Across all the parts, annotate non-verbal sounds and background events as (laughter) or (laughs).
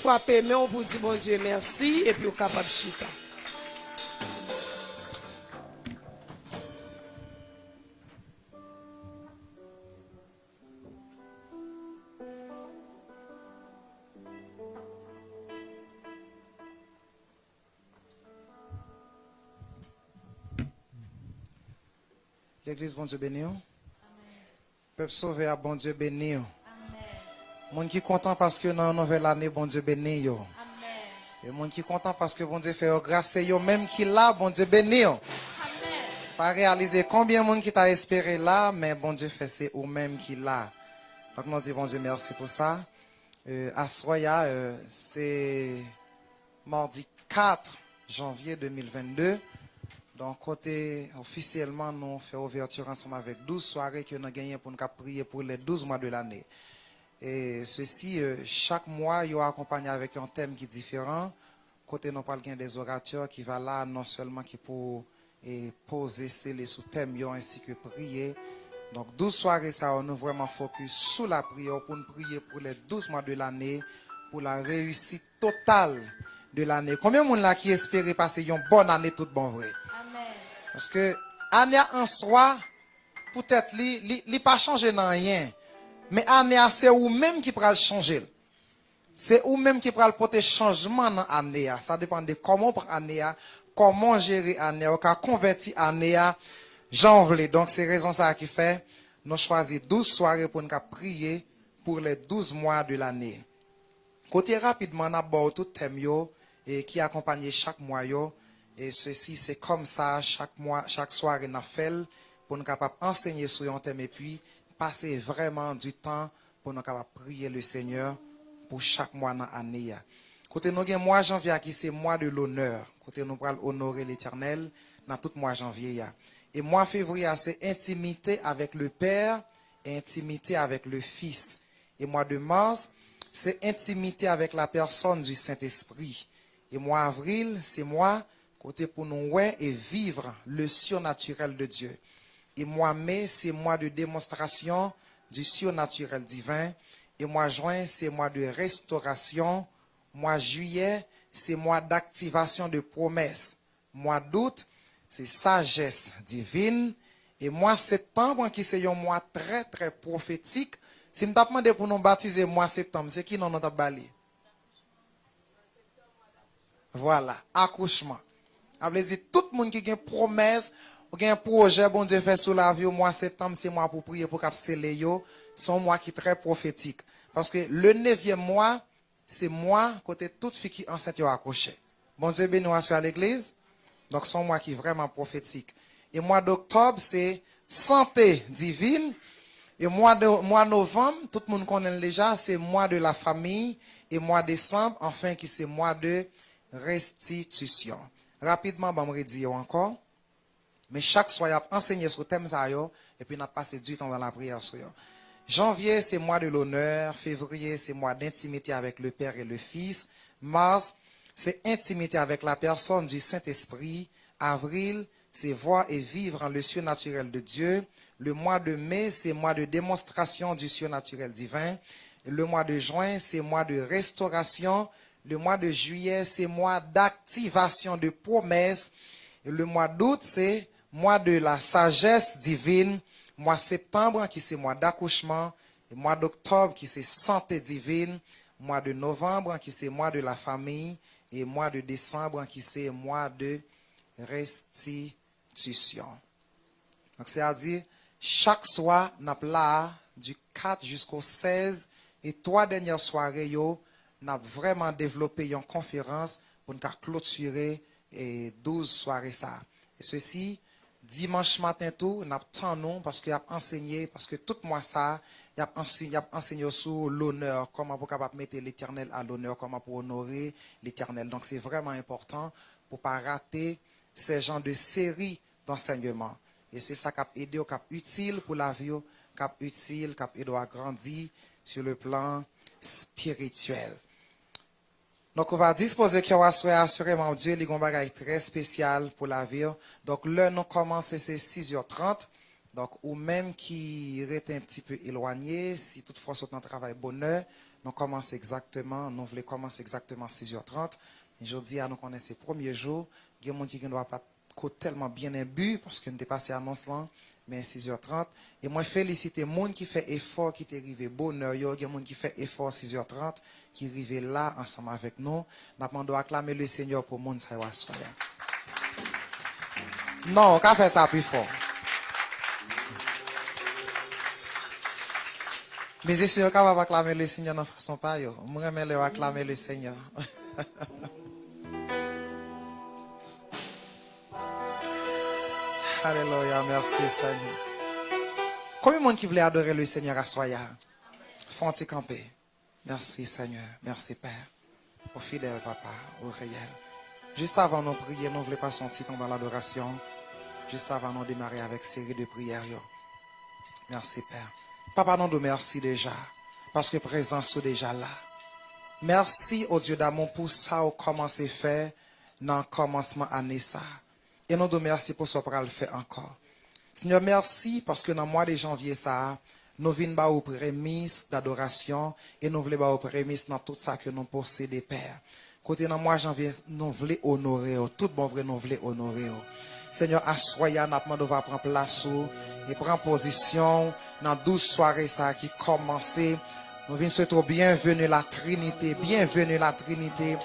frapper mais on vous dit bon Dieu merci et puis au capable chita. L'église, bon Dieu béni. Peuple sauvé à bon Dieu béni. Monde qui content parce que dans la nouvelle année, bon Dieu béni. yo. Et monde qui content parce que bon Dieu fait grâce yo, même qui là, bon Dieu béni. yo. Pas réaliser combien de monde qui t'a espéré là, mais bon Dieu fait c'est ou même qui là. Donc nous disons bon Dieu merci pour ça. Euh, à Soya, euh, c'est mardi 4 janvier 2022. Donc, côté officiellement, nous faisons ouverture ensemble avec 12 soirées que nous avons gagnées pour nous prier pour les 12 mois de l'année. Et ceci, euh, chaque mois, il y a accompagné avec un thème qui est différent. Côté, nous parlons des orateurs qui va là, non seulement qui pour et poser les sous-thèmes ainsi que prier. Donc, 12 soirées, ça, nous vraiment focus sur la prière pour nous prier pour les 12 mois de l'année, pour la réussite totale de l'année. Combien de monde là qui espérait passer une bonne année toute bon vrai? Parce que année en soi, peut-être, li, li, li pas changé dans rien. Mais année c'est ou même qui pourra le changer. C'est ou même qui pourra le porter changement dans l'année. Ça dépend de comment prendre année, comment gérer année, qu'à convertir année, janvier. Donc, c'est raison ça qui fait, nous choisissons 12 soirées pour nous prier pour les 12 mois de l'année. Côté rapidement, on aborde tout thème et qui accompagne chaque mois. Et ceci, c'est comme ça, chaque mois, chaque soirée, nous fait pour nous enseigner sur un thème et puis passer vraiment du temps pour nous prier le Seigneur pour chaque mois dans l'année. Côté nous, mois janvier c'est mois de l'honneur. Côté nous allons honorer l'éternel dans tout mois janvier. Et mois février, c'est intimité avec le Père et intimité avec le Fils. Et mois de mars, c'est intimité avec la personne du Saint-Esprit. Et mois avril, c'est mois côté pour nous ouais et vivre le surnaturel de Dieu. Et mois mai, c'est mois de démonstration du surnaturel divin. Et mois juin, c'est mois de restauration. Mois juillet, c'est mois d'activation de promesses. Mois d'août, c'est sagesse divine. Et mois septembre, qui c'est un mois très, très prophétique. Si nous demandé pour nous baptiser mois septembre, c'est qui nous avons bali? Voilà, accouchement. Après, c'est tout le monde qui a une promesse, qui a un projet, bon Dieu fait sous la vie, au mois septembre, c'est moi pour prier pour capsuler yo. C'est un mois qui est très prophétique. Parce que le neuvième mois, c'est moi, côté toute fille qui enceinte, yo accouché. Bon Dieu béni à l'église. Donc, c'est un mois qui est vraiment prophétique. Et mois d'octobre, c'est santé divine. Et mois de mois novembre, tout le monde connaît déjà, c'est mois de la famille. Et mois décembre, enfin, qui c'est mois de restitution. Rapidement, bon, me dire encore. Mais chaque soir, il a enseigné sur thème et puis on a passé du temps dans la prière. Janvier, c'est mois de l'honneur. Février, c'est mois d'intimité avec le Père et le Fils. Mars, c'est intimité avec la personne du Saint-Esprit. Avril, c'est voir et vivre en le surnaturel de Dieu. Le mois de mai, c'est mois de démonstration du surnaturel divin. Le mois de juin, c'est mois de restauration. Le mois de juillet, c'est mois d'activation de promesses. Le mois d'août, c'est mois de la sagesse divine. Mois septembre, qui c'est mois d'accouchement. Mois d'octobre, qui c'est santé divine. Mois de novembre, qui c'est mois de la famille. Et mois de décembre, qui c'est mois de restitution. Donc, c'est-à-dire, chaque soir, n'a là, du 4 jusqu'au 16, et trois dernières soirées, yo, n'a vraiment développé une conférence pour nous clôturer et 12 soirées ça. Et ceci, dimanche matin tout, n'a temps non parce qu'il a enseigné, parce que tout mois ça, il a enseigné, sur l'honneur, comment pour capable mettre l'éternel à l'honneur, comment pour honorer l'éternel. Donc c'est vraiment important pour pas rater ces genres de séries d'enseignement. Et c'est ça qui a aidé, qui a utile pour la vie, qui a utile, qui a aidé à grandir sur le plan spirituel. Donc, on va disposer y aura assurément Dieu, les bagaille très spécial pour la vie. Donc, l'heure nous commence, c'est 6h30. Donc, ou même qui est un petit peu éloigné, si toutefois c'est un travail bonheur, nous commençons exactement, nous voulons commencer exactement à 6h30. Aujourd'hui, nous connaissons ces premiers jours. Il y a des gens qui ne pas tellement bien imbu parce que nous annonce là, mais 6h30. Et moi, félicite les gens qui fait effort, qui est arrivé bonheur. Il y a des gens qui fait effort 6h30, qui arrivé là ensemble avec nous. Nous demandons acclamer le Seigneur pour le monde. Non, on va faire ça plus fort. Mais si Seigneur capable acclamer le Seigneur de façon pas. Moi j'aime acclamer le Seigneur. (laughs) Alléluia, merci Seigneur. Combien de monde qui voulait adorer le Seigneur à Soya? Font-ils camper? Merci Seigneur, merci Père. Au fidèle papa, au réel. Juste avant de prier, nous ne voulons pas sentir dans l'adoration. Juste avant de démarrer avec série de prières. Merci Père. Papa, nous te merci déjà. Parce que présence est déjà là. Merci au Dieu d'amour pour ça au commencé faire dans le commencement année ça. Et nous te merci pour ce qu'on le faire encore. Seigneur, merci parce que dans le mois de janvier ça, nous venons ba aux prémices d'adoration et nous voulons ba aux prémices dans tout ça que nous possédons, Père. Côté dans mois de janvier, nous voulons honorer, tout bon vrai, nous voulons honorer. Seigneur, assoya, nous demandons prendre place et prendre position dans 12 soirées qui commencé. Nous venons souhaiter bienvenue la Trinité, bienvenue la Trinité,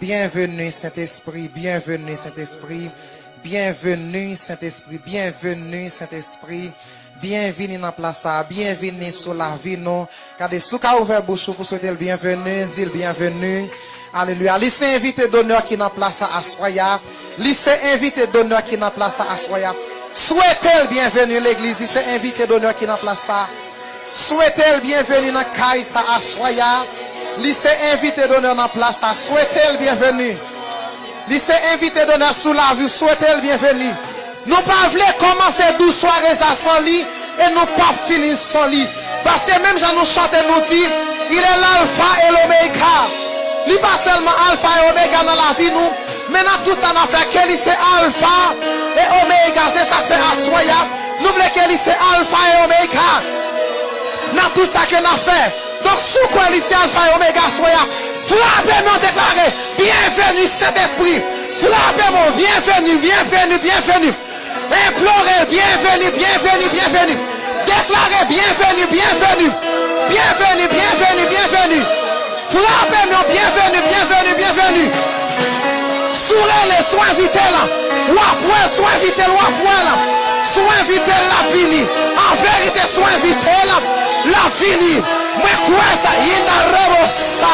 bienvenue Saint-Esprit, bienvenue Saint-Esprit, bienvenue Saint-Esprit, bienvenue Saint-Esprit, dans la place, bienvenue sur la vie, nous. Car des sous ouvert bouche pour souhaiter le bienvenue, dis le bienvenue. Alléluia. Lycée invité d'honneur qui la place à Soya. Lycée invité d'honneur qui la place à Soya. Souhaitez le bienvenue l'église, lycée invité d'honneur qui la place à Souhaitez le bienvenue dans Kaïsa à Soya. Lycée invité d'honneur dans la place à Souhaitez le bienvenue. Lycée invité d'honneur sous la vue. Souhaitez le bienvenue. Nous pas voulons commencer 12 soirées à sans lit et nous pas finir sans lit. Parce que même quand nous chantons, nous dit, il est l'alpha et l'oméga. Il n'est pas seulement alpha et oméga dans la vie, nous. Maintenant, tout ça n'a fait que c'est alpha et oméga. C'est ça fait à Soya. Nous voulons que c'est alpha et oméga dans tout ça que avons fait. Donc, sous quoi lycée Alpha et Omega soya, frappez-moi déclarer, bienvenue Saint-Esprit. Frappez-moi, bienvenue, bienvenue, bienvenue. Implorez, bienvenue, bienvenue, bienvenue. Déclarez, bienvenue, bienvenue. Bienvenue, bienvenue, bienvenue. Frappez-moi, bienvenue, bienvenue, bienvenue. Sourez-les, sois invité là. Wapoué, sois invité là, wapoué là. Sois invité la fini. En vérité, sois invité là. La fini. Moi, quoi ça? Il n'a ça.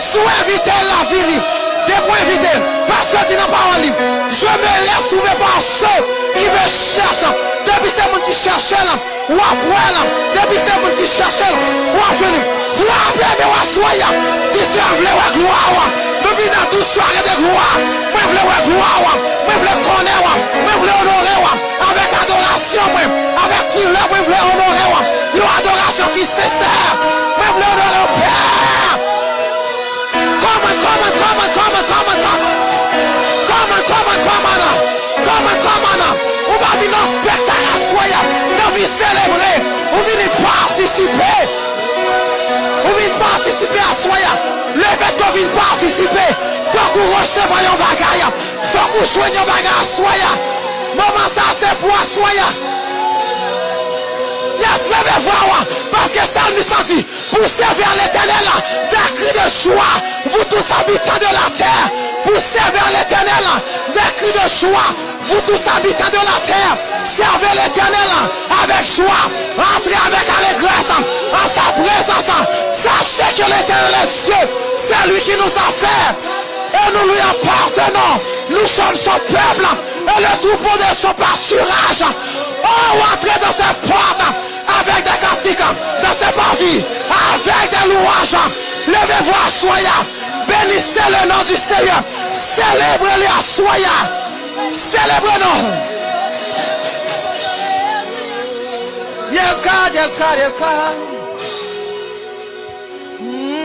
Sois invité la fini. Dès qu'on invite, parce que dit dans parole libre, je me laisse trouver par ceux qui me cherchent. Depuis ces gens qui cherchent, ou après, depuis ces gens qui cherchent, ou à venir. Vous appelez de soya, d'ici à vle ou gloire, depuis dans toute soirée de gloire, moi vle ou gloire, moi vle connaître, moi vle honorer, avec adoration, avec fileur, moi vle honorer, une adoration qui sincère, moi vle honorer Va célébrer. On va participer. On vient participer à soya. Le fait qu'on vient participer, faut qu'on recevra un bagage. Faut qu'on joigne un bagage à soya. Maman, ça c'est pour soya. Yes, levez-vous, parce que ça nous sentit pour servir l'éternel, des cris de joie, vous tous habitants de la terre, pour servir l'éternel, des cris de joie, vous tous habitants de la terre, servez l'éternel avec joie, entrez avec allégresse en sa présence, sachez que l'éternel est Dieu, c'est lui qui nous a fait, et nous lui appartenons, nous sommes son peuple, et le troupeau de son pâturage, oh, entrez dans ses portes, avec des classiques, dans ses parvis, avec des louanges, levez-vous à soya, bénissez le nom du Seigneur, célébrez-le à soya, célébrez-nous. Yes, God, yes, God, yes, God. Mm.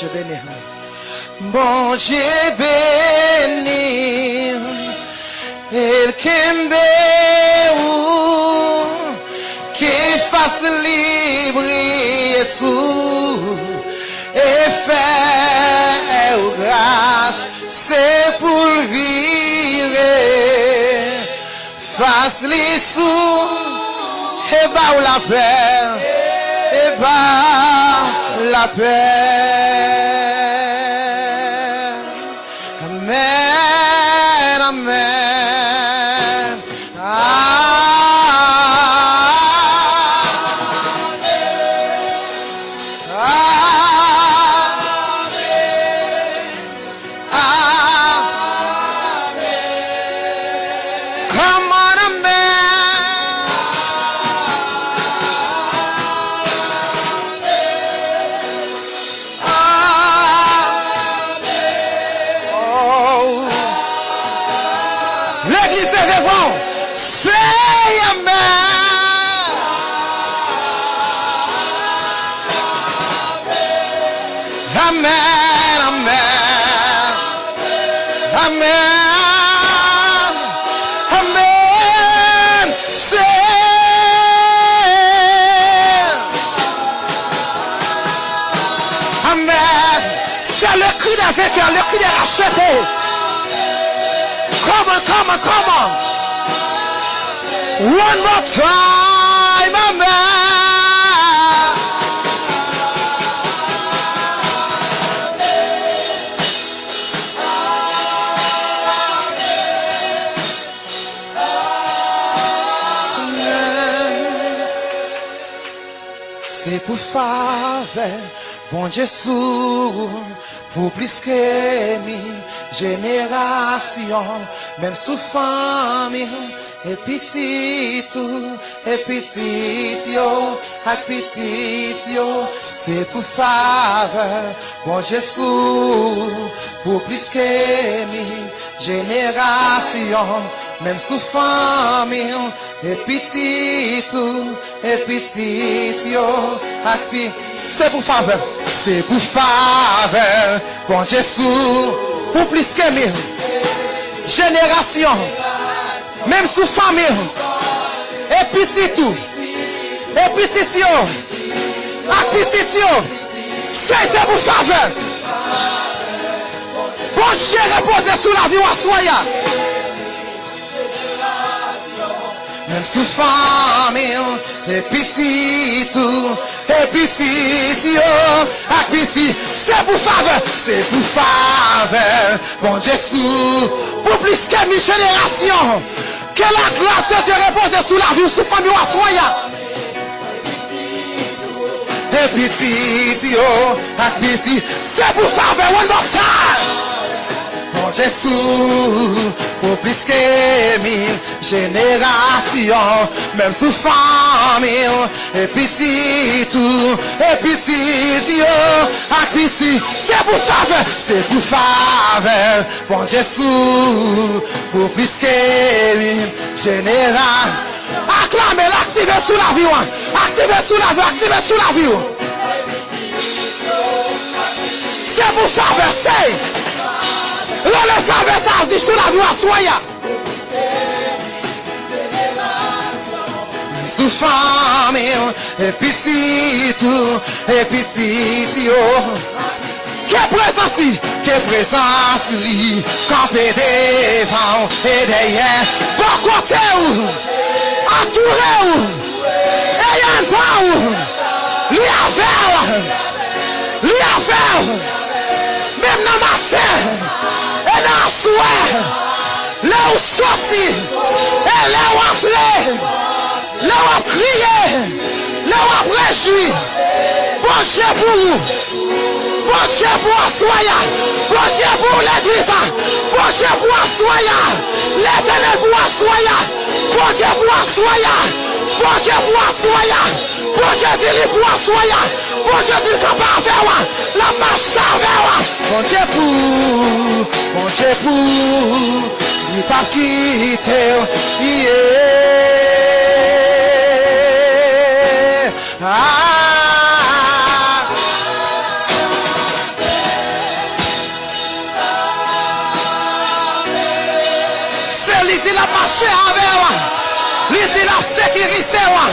Bon Dieu béni. Bon Dieu béni. El Kembe qui fasse libre Jésus et faire grâce, c'est pour virer. Fasse les sous et bah la paix, et bah la paix. One more time. Amen. C'est pour faveur, bon sourd, pour plus que famille, E pitit ou, e pitit yo, ak pitit yo, se pou fave, bon jesou, pou pliske mi, jenerasyon, menm sou fami, e pitit ou, e pitit yo, ak pitit, se pou fave, se pou fave, bon jesou, pou pliske mi, jenerasyon, même sous famille, et puis c'est tout, et puis c'est yo, ak puis c'est c'est c'est pour faveur. Bon Dieu reposer sous la vie ou. Même Mèm sou famil, episi tou, episi tiyo, akpisi, se pou fave, se pou fave, bon Jesu, pou plis ke mi jenerasyon, ke la glas de Dieu repose sou la vi ou sou famil aswaya. Episi tiyo, akpisi, se pou fave, one more time. Mon Jésus, pour plus que mille générations, même sous famille, et puis si tout, et puis si, si oh, ak puis si, c'est pour faveur, c'est pour faveur, bon Jésus, pour plus que mille générations. Acclamez, l'activez sous la vie, ouais. activez sous la vie, activez sous la vie. ouais. C'est pour faveur, c'est. Wole fèbe sa zi sou la vwa soya. Sou fème episitou, episitio. Ke presansi, ke presansi li, Kampè devan e deyen, Bokote ou, atoure ou, Eyan pa ou, Li afer, Li afer, Mem nan matè, e nan souè, le ou soti, e le ou antre, le ou ap kriye, le ou ap rejoui, bonche pou ou, bonche pou aswaya, bonche pou l'eglisa, bonche pou aswaya, l'eternel pou aswaya, bonche pou bonche dili kapa avewa, la macha avewa, bonche pou, bonche pou, li pa kite ou, yeah. Ah. Se li zi la mache ave wa Li zi la wa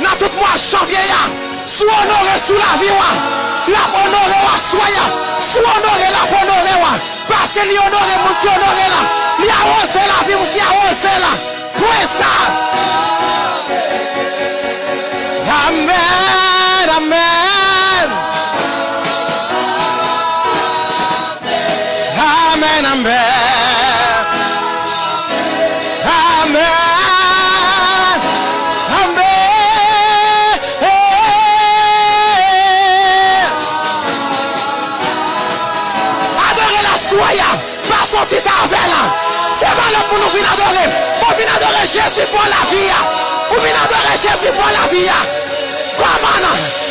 Nan tout janvye ya Sou onore sou la viwa La onore wa soya Sou onore la onore wa. Paske li onore moun ki onore la Li a ose la vi moun ki a ose la Pwesta Pwesta si ta avè la. Se ba lè pou nou vin adore. Pou vin adore Jésus pou la vi ya. Pou vin adore Jésus pou la vi ya. Koman nan?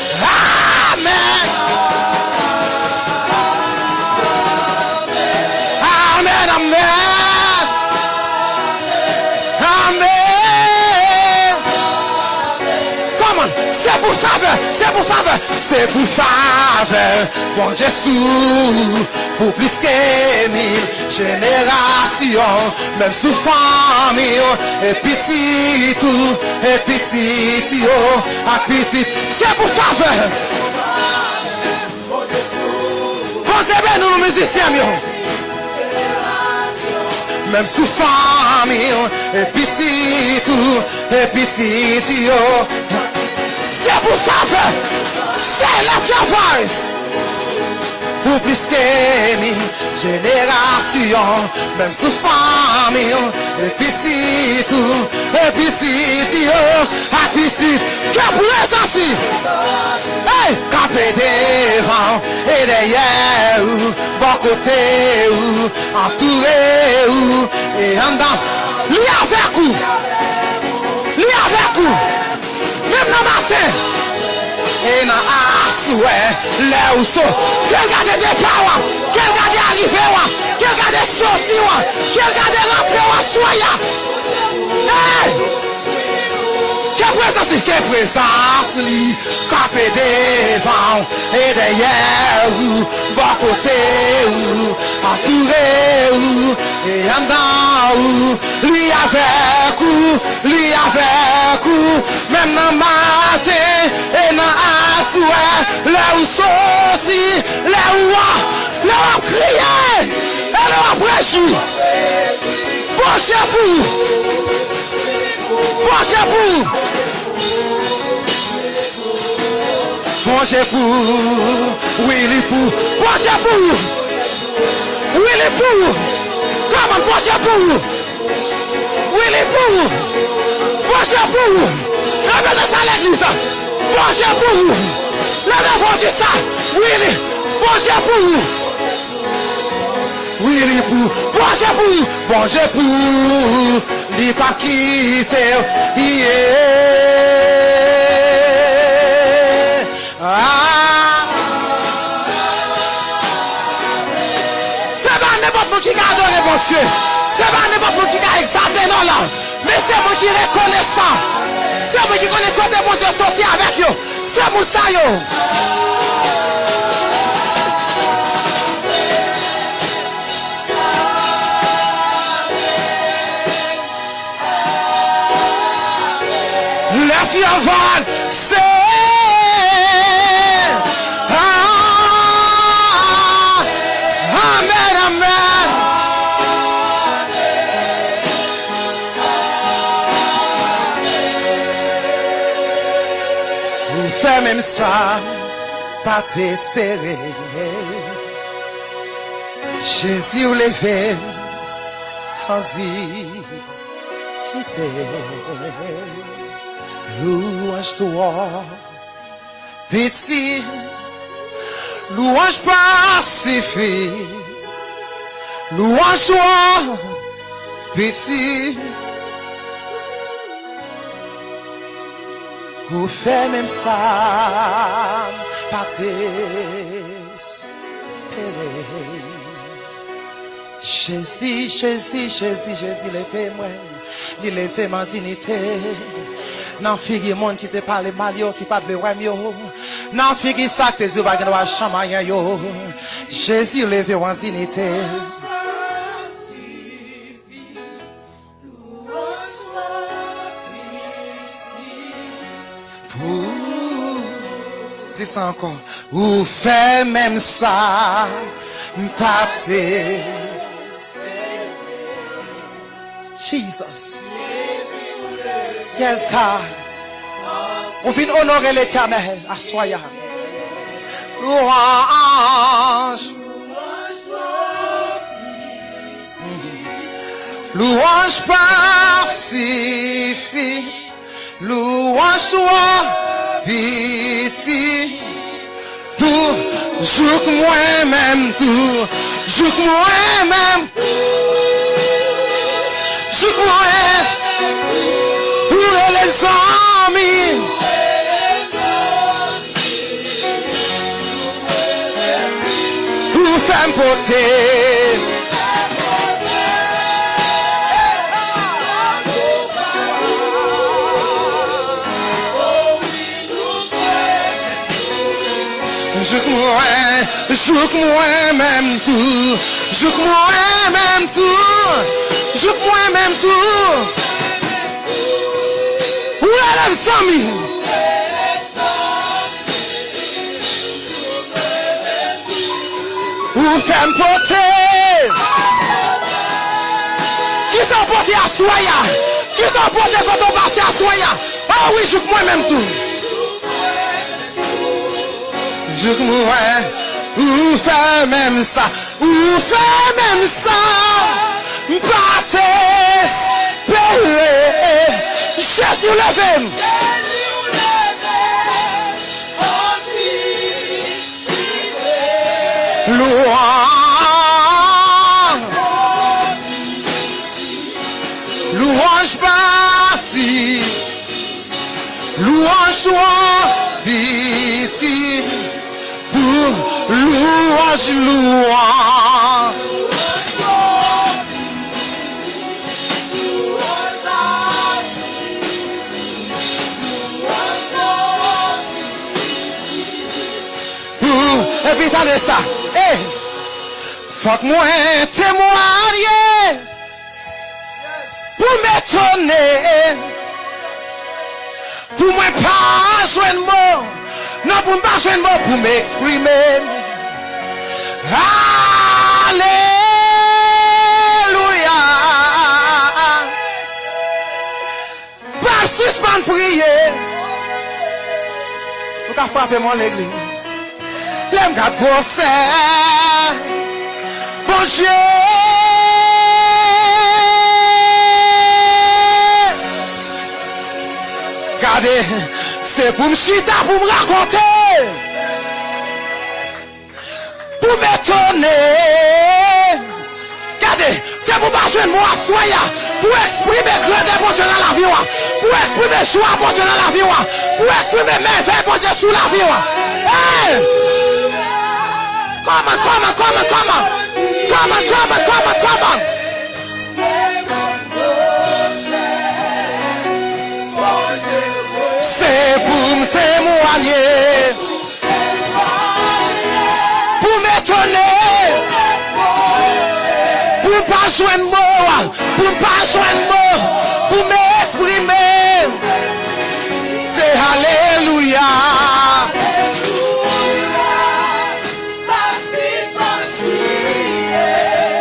Même sous famille, et puis si tout, et puis si si oh, et puis si, c'est pour faveur. Posez bien nous, nous musiciens, mieux. Même sous famille, et puis C'est pour faveur, c'est la voice. Pour plus que mille générations, même sous famille, et puis si tout, et puis si si oh, et puis si, que présence Hey, campé devant et derrière ou, bon côté ou, entouré ou, et en dedans, lui E nan aswe le ou so. Kel gade depa wap Kel gade arrive wap Kel gade sosi wap Kel gade rentre wap soya. E! prezans ke prezans li Kape devan e deye ou Bakote ou, akoure ou E andan ou, li avek ou Li avek ou, men nan maten E nan aswe, le ou sosi Le ou a, le ou a kriye E le ou a prechi Poche pou Poche pou. Pour, manger pour, répétez ça à l'église, manger pour, levez-vous dire ça, Willy, manger pour, Willy pour, manger pour, manger pour, n'y pas quitter, yeah. Mon. C'est pas n'importe qui qui a exalté non là. Mais c'est moi qui reconnaissant. C'est moi qui connais côté mon Dieu associé avec yo. C'est pour ça yo. Left your say, sa Pa t'espere Jésus ou leve Anzi Kite Louange toi Pisi Louange pacifi Louange toi Pisi Ou fè mèm sa Pates Pere. Jezi, jezi, jezi Jezi le fè mwen Li le fè man zinite. Nan figi moun ki te pale mal yo Ki pat be wèm yo. Nan figi sak te zi wagen wachan mayan yo. Jezi le fè wan zinite. Encore. Ou fait même ça, m'pâté. Jesus. Yes, God. On vient honorer l'éternel. Assoya. Louange. Louange pacifie. Louange toi, pitié. Tout, jouk moi-même tout. Jouk moi-même. Jouk moi Pour les amis. Pour faire porter. Jouk moi, jouk moi-même tout. Jouk moi-même tout. Jouk moi-même tout. Où est amis? Où fait porter? Qui sont portés à soya? Qui sont portés quand on passe à soya? Ah oui, jouk moi-même tout. Jouk moi, ou fait même ça, ou fait même ça, m'pates, péré, Jésus levé. Louange, louange passy, louange louange, louange. Et puis t'as ça, eh, faut que moi témoigner, pour m'étonner, pour moi pas joindre Non pou mba jwen mwen pou mè eksprime. Aleluya. Pap suspande priye. Mwen ka frape mwen l'eglise. Lèm kat gosè. Bon jè. Gade. C'est pour me chita, pour me raconter. Pour m'étonner. Regardez, c'est pour pas jouer moi soya. Pour exprimer grandeur pour dans la vie. wa. Pour exprimer joie pour dans la vie. wa. Pour exprimer merveille pour Dieu sous la vie. wa. Hey! Come on, come on, come on, come on. Come on, come on, come on, come. Pour m'étonner. Pour pas joindre mot. Pour pas mot. Pour m'exprimer. C'est Alléluia.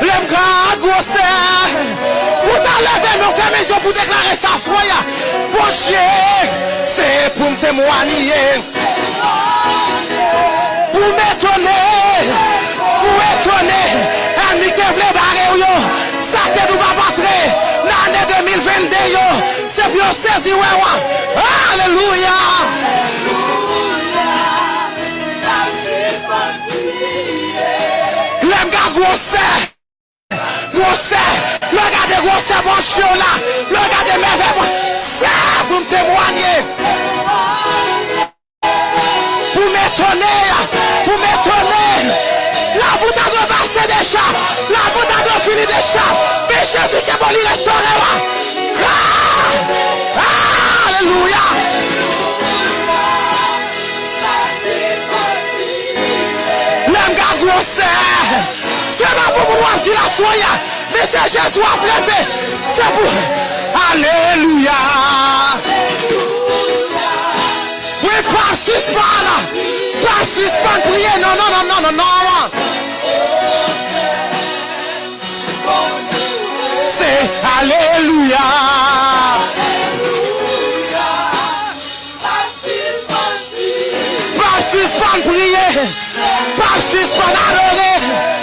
Lève garde, gros Ou ta leve nou fè mezyon pou deklare sa soya. Bon chè, se pou m temwaniye Pou m etone, pou etone An mi te vle bare ou yo. Sa te nou pa patre Nan ane 2022 yo. Se pyo sezi wewa Aleluya Gros le gars de gros bon chien là, le gars de merveille, c'est pour me témoigner. Pour m'étonner, pour m'étonner. La voûte a repassé des chats, la voûte a fini des chats. Mais Jésus qui est bon, il restaurer là. Alléluia. C'est pas pour moi si la soya, mais c'est Jésus préfet. C'est pour. Alléluia. Oui, pas suspendre. Pas suspendre, prier. Non, non, non, non, non, non. C'est Alléluia. Pas suspendre, prier. Pas suspendre, adorer.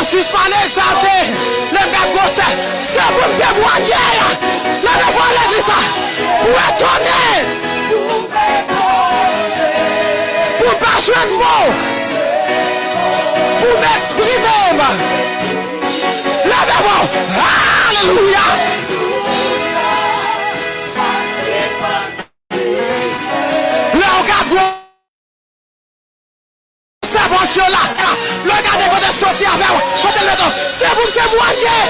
Pas suspendre, exalter. Le gars gosse, c'est pour témoigner. La devant l'église, pour étonner. Pour pas jouer de mots. Pour m'exprimer. La devant. Alléluia. C'est bon chien là. Le gars de côté social avec moi. Côté le dos. C'est pour me témoigner.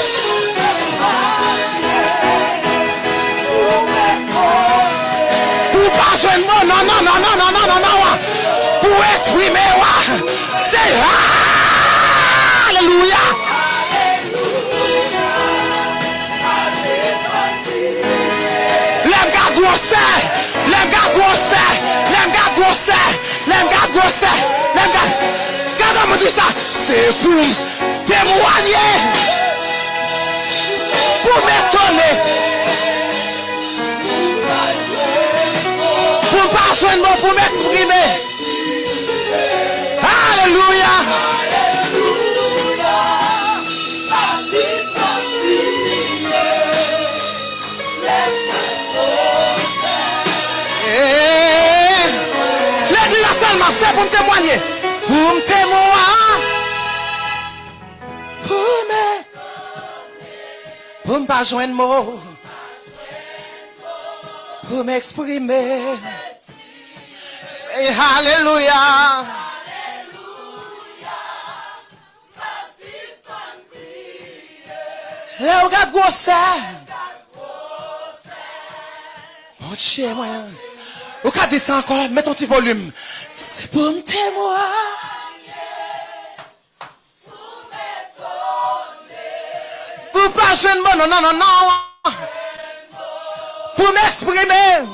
Pour pas jouer de mots. Non, non, non, non, non, non, non, non. Pour ouais. C'est grossés, les gars grossés, les gars grossés, les gars grossés, les gars. Ça, c'est pour témoigner, pour m'étonner, pour pas joindre moi, pour m'exprimer. Alléluia. Eh, L'église seulement, c'est pour me témoigner. Pour me témoigner. Pour me. Pour ne pas joindre mot. Pour m'exprimer. C'est Alléluia. Là, regarde gros ça. Moi. Regardez ça encore, mets ton petit volume. C'est pour me témoigner. Pour pas jeune bon, non, non, non, non. Pour m'exprimer.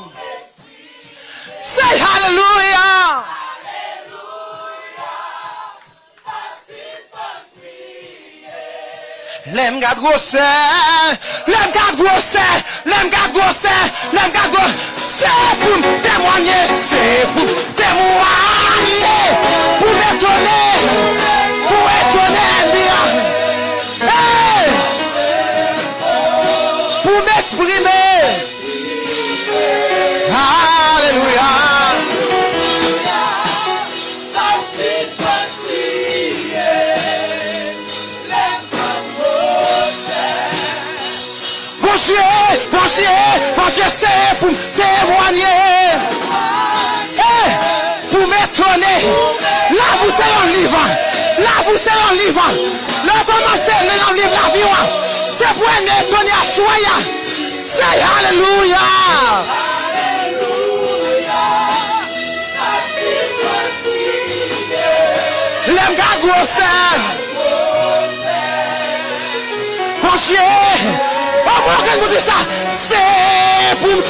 Say hallelujah. Gade gose, lem gade gose, lem gade gose. Se Se pou m temwanyen Se pou m temwanyen Pou m etone Dieu, bon Dieu, c'est pour témoigner. Eh, pour m'étonner. Là, vous êtes un livre. Là, vous êtes un livre. Là, commencez dans le livre la vie. C'est pour m'étonner à soi. C'est Alléluia. L'aime gars grosse. Mon chien. Dites ça, c'est pour me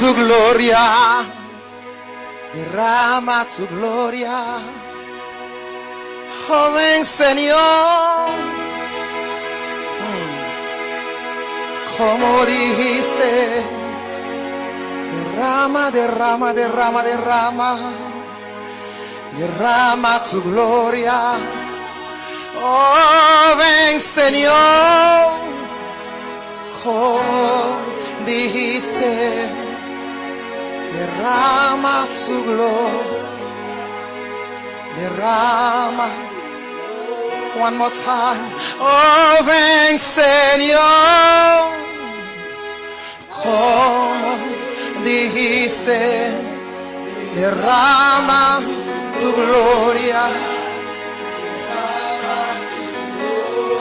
taire. gloria. Derrama tu gloria. Oh, ven Señor. Como dijiste. Derrama, derrama, derrama, derrama. Derrama tu gloria. Oh, ven Señor. Como dijiste. Derrama tu gloria. Derrama. One more time. Oh, ven Señor. Como dijiste. Derrama tu gloria.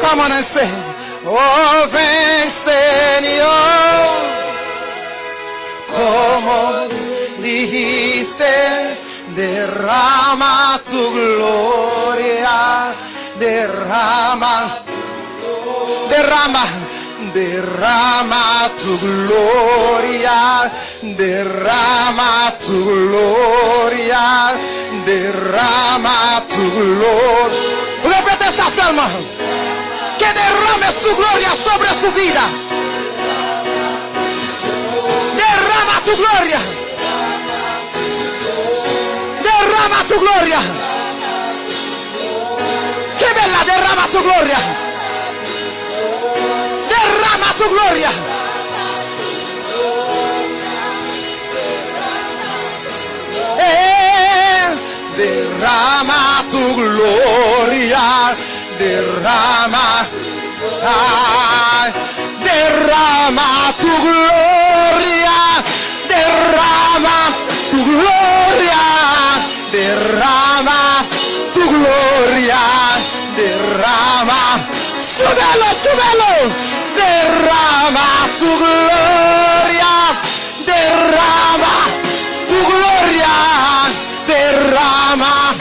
Come on and say, Oh, ven Señor, como dijiste, derrama tu gloria, derrama, derrama, derrama tu gloria, derrama tu gloria, derrama tu gloria. Repete esa salma. Que derrame su gloria sobre su vida. Derrama tu gloria. Derrama tu gloria. Que bella derrama tu gloria. Derrama tu gloria. Eh, derrama tu gloria. Derrama. Derrama tu gloria. Derrama tu gloria. Derrama tu gloria. Derrama. Súbelo, súbelo. Derrama tu gloria. Derrama tu gloria. Derrama.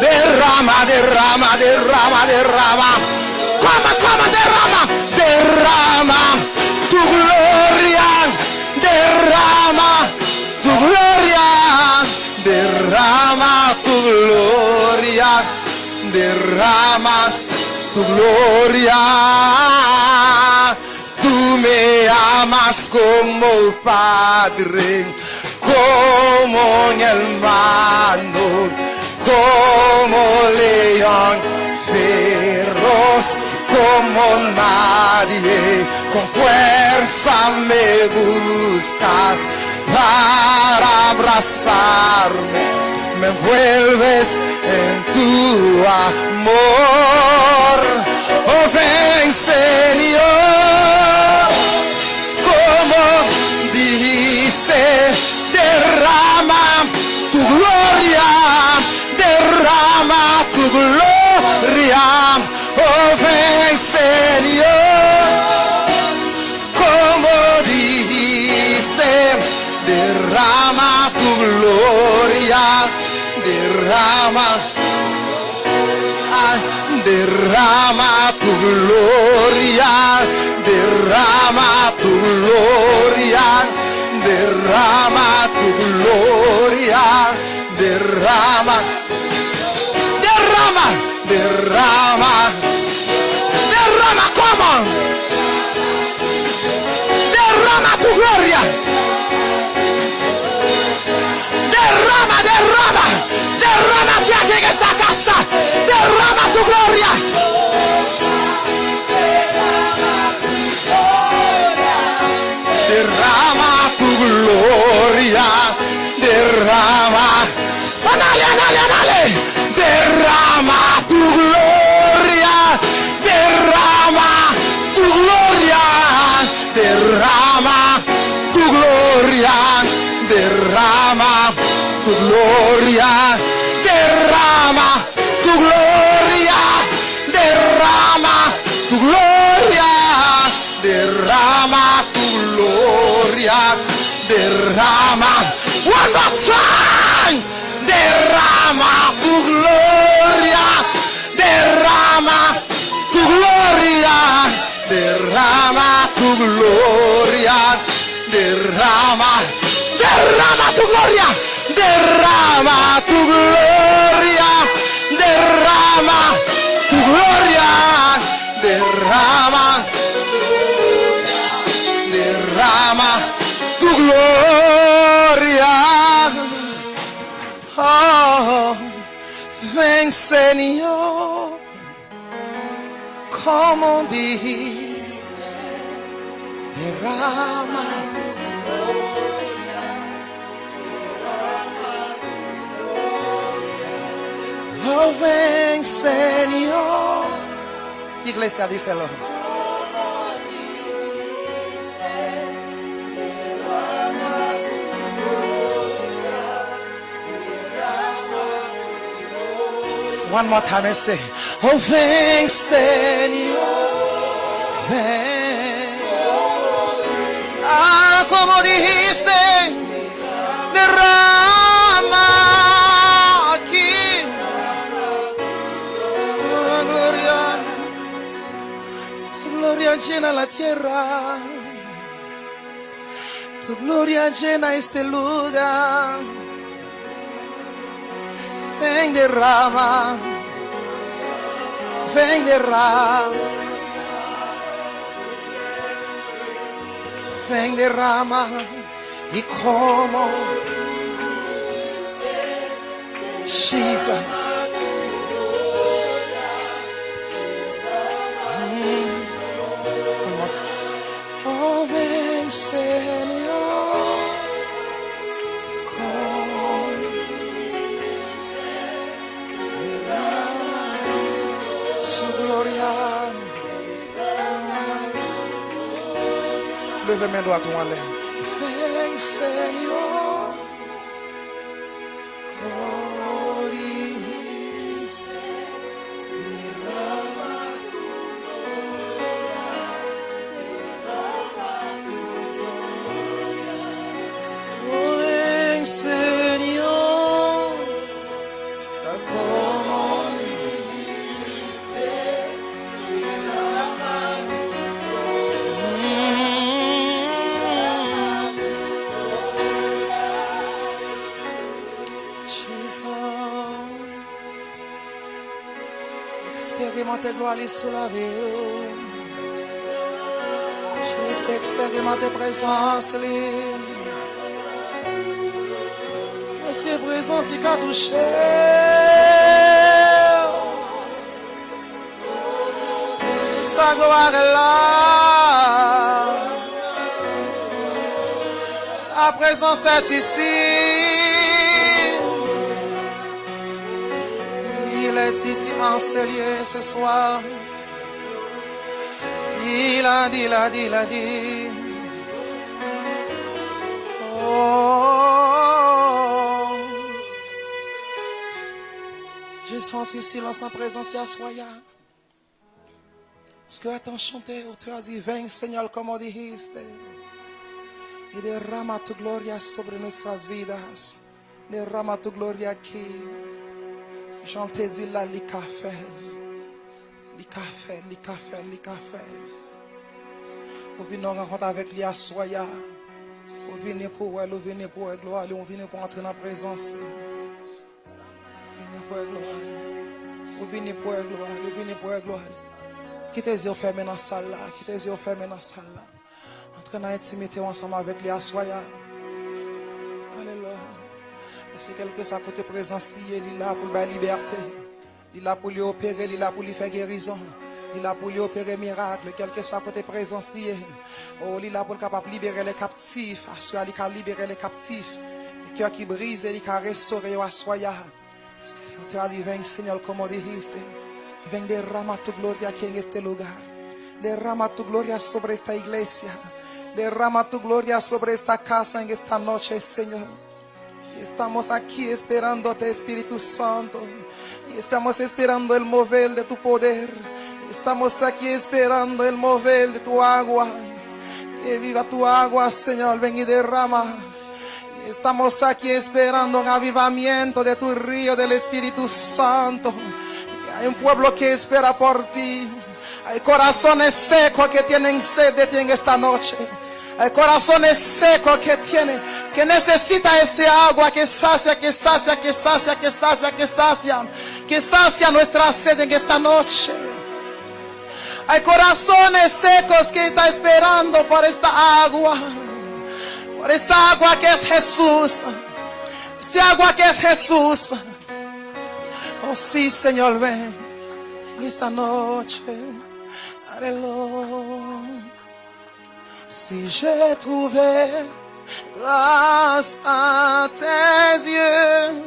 Derrama, derrama, derrama, derrama. Come, come, gloria. Derrama tu gloria. Tú me amas como Padre, como un hermano, como león feroz, como nadie, con fuerza me buscas para abrazarme, me envuelves en tu amor, oh ven Señor, como dijiste, derrama tu gloria, derrama tu gloria, gloria, derrama tu gloria, derrama tu gloria, derrama, derrama, derrama, derrama, como, derrama tu gloria, derrama, derrama, derrama aquí en esa casa, derrama tu gloria. derrama, ah, anale, anale, anale, derrama tu gloria, derrama tu gloria, derrama tu gloria, derrama tu gloria. Señor, como dijiste, derrama. Oh, ven, Señor. Iglesia, díselo. One more time and say, Oh, ven, Señor, ven. Ah, como dijiste, derrama aquí. Oh, gloria, tu gloria llena la tierra. Tu gloria llena este lugar. Ven derrama, ven derrama, ven derrama. Y como Jesus. Levez mes doigts tout en l'air. Sur la vie. J'ai expérimenté présence. Parce que présence il a touché? Sa gloire est là. Sa présence est ici. Il est ici en ce lieu ce soir. Il a dit, il a dit, il a dit. Oh. J'ai senti silence dans la présence de Soya. Parce que attends chanter, tu as dit, ven Señor como dijiste. Y derrama tu gloria sobre nuestras vidas. Derrama tu gloria aquí. Là, les cafés. Les cafés, les cafés, les cafés. Vous venez en rencontre avec les Soya. Vous venez pour elle, vous venez pour elle, gloire. Vous venez pour entrer dans la présence. Vous venez pour elle, gloire. Vous venez pour elle, gloire. Vous venez pour elle, gloire. Quittez les yeux fermés dans la salle là? Quittez les yeux fermés dans la salle là? Entrez dans l'intimité ensemble avec les Soya. Que quelque soit côté présence liée, il est là pour la liberté. Il est là pour lui opérer, il est là pour lui faire guérison. Il là pour lui opérer miracle, quel que soit côté présence liée. Oh, il là pour capable libérer les captifs. Assoya, il peut libérer les captifs. Les cœurs qui brisent, il peut restaurer Assoya. Parce que tu as dit, ven Señor, como dijiste. Ven derrama tu gloria aquí en este lugar. Derrama tu gloria sobre esta iglesia. Derrama tu gloria sobre esta casa en esta noche, Señor. Estamos aquí esperándote, Espíritu Santo. Y estamos esperando el mover de tu poder. Estamos aquí esperando el mover de tu agua. Que viva tu agua, Señor. Ven y derrama. Estamos aquí esperando un avivamiento de tu río del Espíritu Santo. Hay un pueblo que espera por ti. Hay corazones secos que tienen sed de ti en esta noche. Hay corazones secos que tienen, que necesitan ese agua que sacia, que sacia, que sacia, que sacia, que sacia, que sacia nuestra sed en esta noche. Hay corazones secos que están esperando por esta agua, por esta agua que es Jesús, esa agua que es Jesús. Oh sí, Señor, ven en esta noche. Alléluia. Si j'ai trouvé grâce à tes yeux,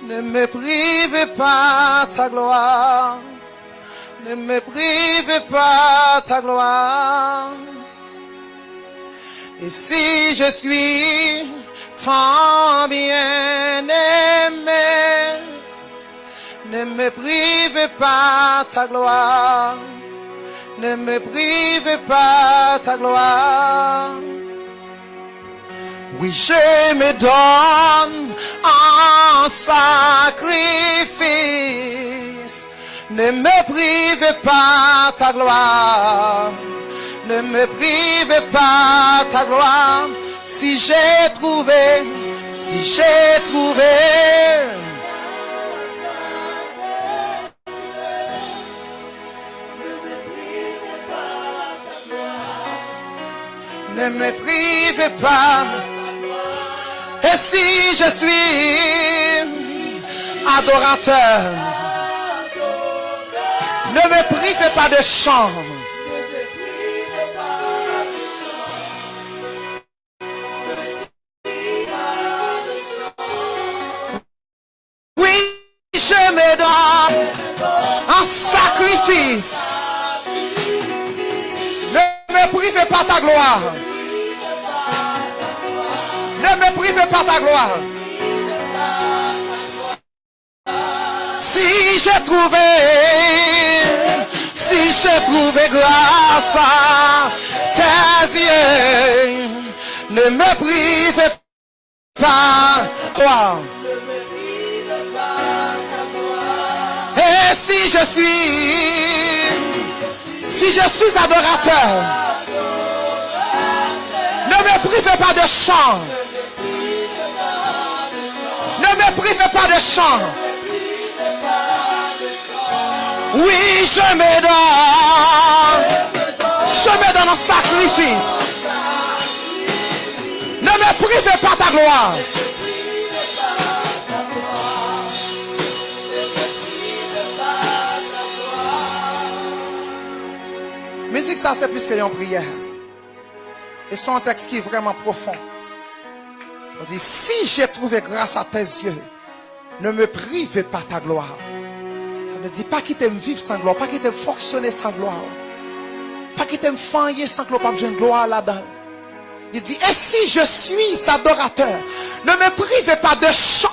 ne me prive pas ta gloire. Ne me prive pas ta gloire. Et si je suis tant bien aimé, ne me prive pas ta gloire. Ne me prive pas ta gloire. Oui, je me donne en sacrifice. Ne me prive pas ta gloire. Ne me prive pas ta gloire. Si j'ai trouvé, si j'ai trouvé. Ne me prive pas. Et si je suis adorateur, ne me prive pas de chant. Oui, je me donne en sacrifice. Ne me prive pas ta gloire. Ne me prive pas ta gloire. Si j'ai trouvé, si j'ai trouvé grâce à tes yeux, ne me prive pas gloire. Et si je suis, si je suis adorateur, ne me prive pas de chant. Ne me prive pas de chant. Oui, je me donne. Je me donne en sacrifice. Ne me prive pas ta gloire. Ça, c'est plus qu'une prière. Et c'est un texte qui est vraiment profond. On dit, si j'ai trouvé grâce à tes yeux, ne me prive pas ta gloire. Ne dit pas qu'il t'aime vivre sans gloire, pas qu'il t'aime fonctionner sans gloire. Pas qu'il t'aime faillir sans gloire, pas besoin de gloire là-dedans. Il dit, et si je suis adorateur, ne me prive pas de chant.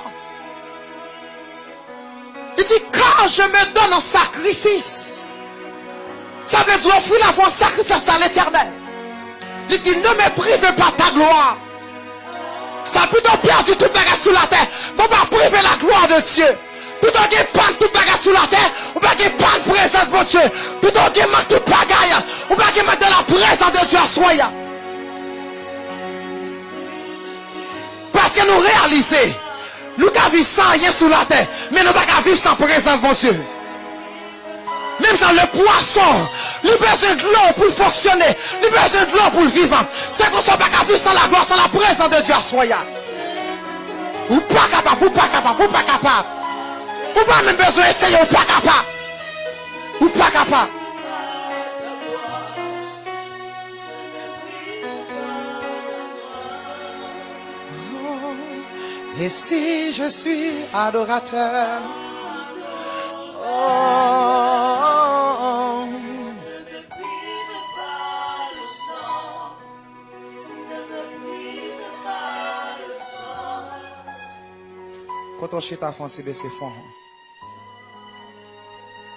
Il dit, quand je me donne en sacrifice, ça dire offrir la en sacrifice à l'éternel. Il dit, ne me prive pas ta gloire. Ça a plutôt perdu tout bagage sous la terre. Pour pas priver la gloire de Dieu. Plutôt qu'il panne tout bagage sous la terre. Ou pas qu'il panne présence de Dieu. Plutôt qu'il manque tout bagaille. Ou pas qu'il manque de la présence de Dieu à soi. Parce que nous réalisons. Nous avons vivre sans rien sous la terre. Mais nous ne pas vivre sans présence de Dieu. Même sans le poisson, a besoin de l'eau pour fonctionner. A besoin de l'eau pour vivre. C'est qu'on ne soit pas vivre sans la gloire, sans la présence de Dieu à soi. Ou pas capable, ou pas capable, ou pas capable. Ou pas même besoin d'essayer, ou pas capable. Ou pas capable. Et si je suis adorateur, oh, quand on chita fond, c'est fond.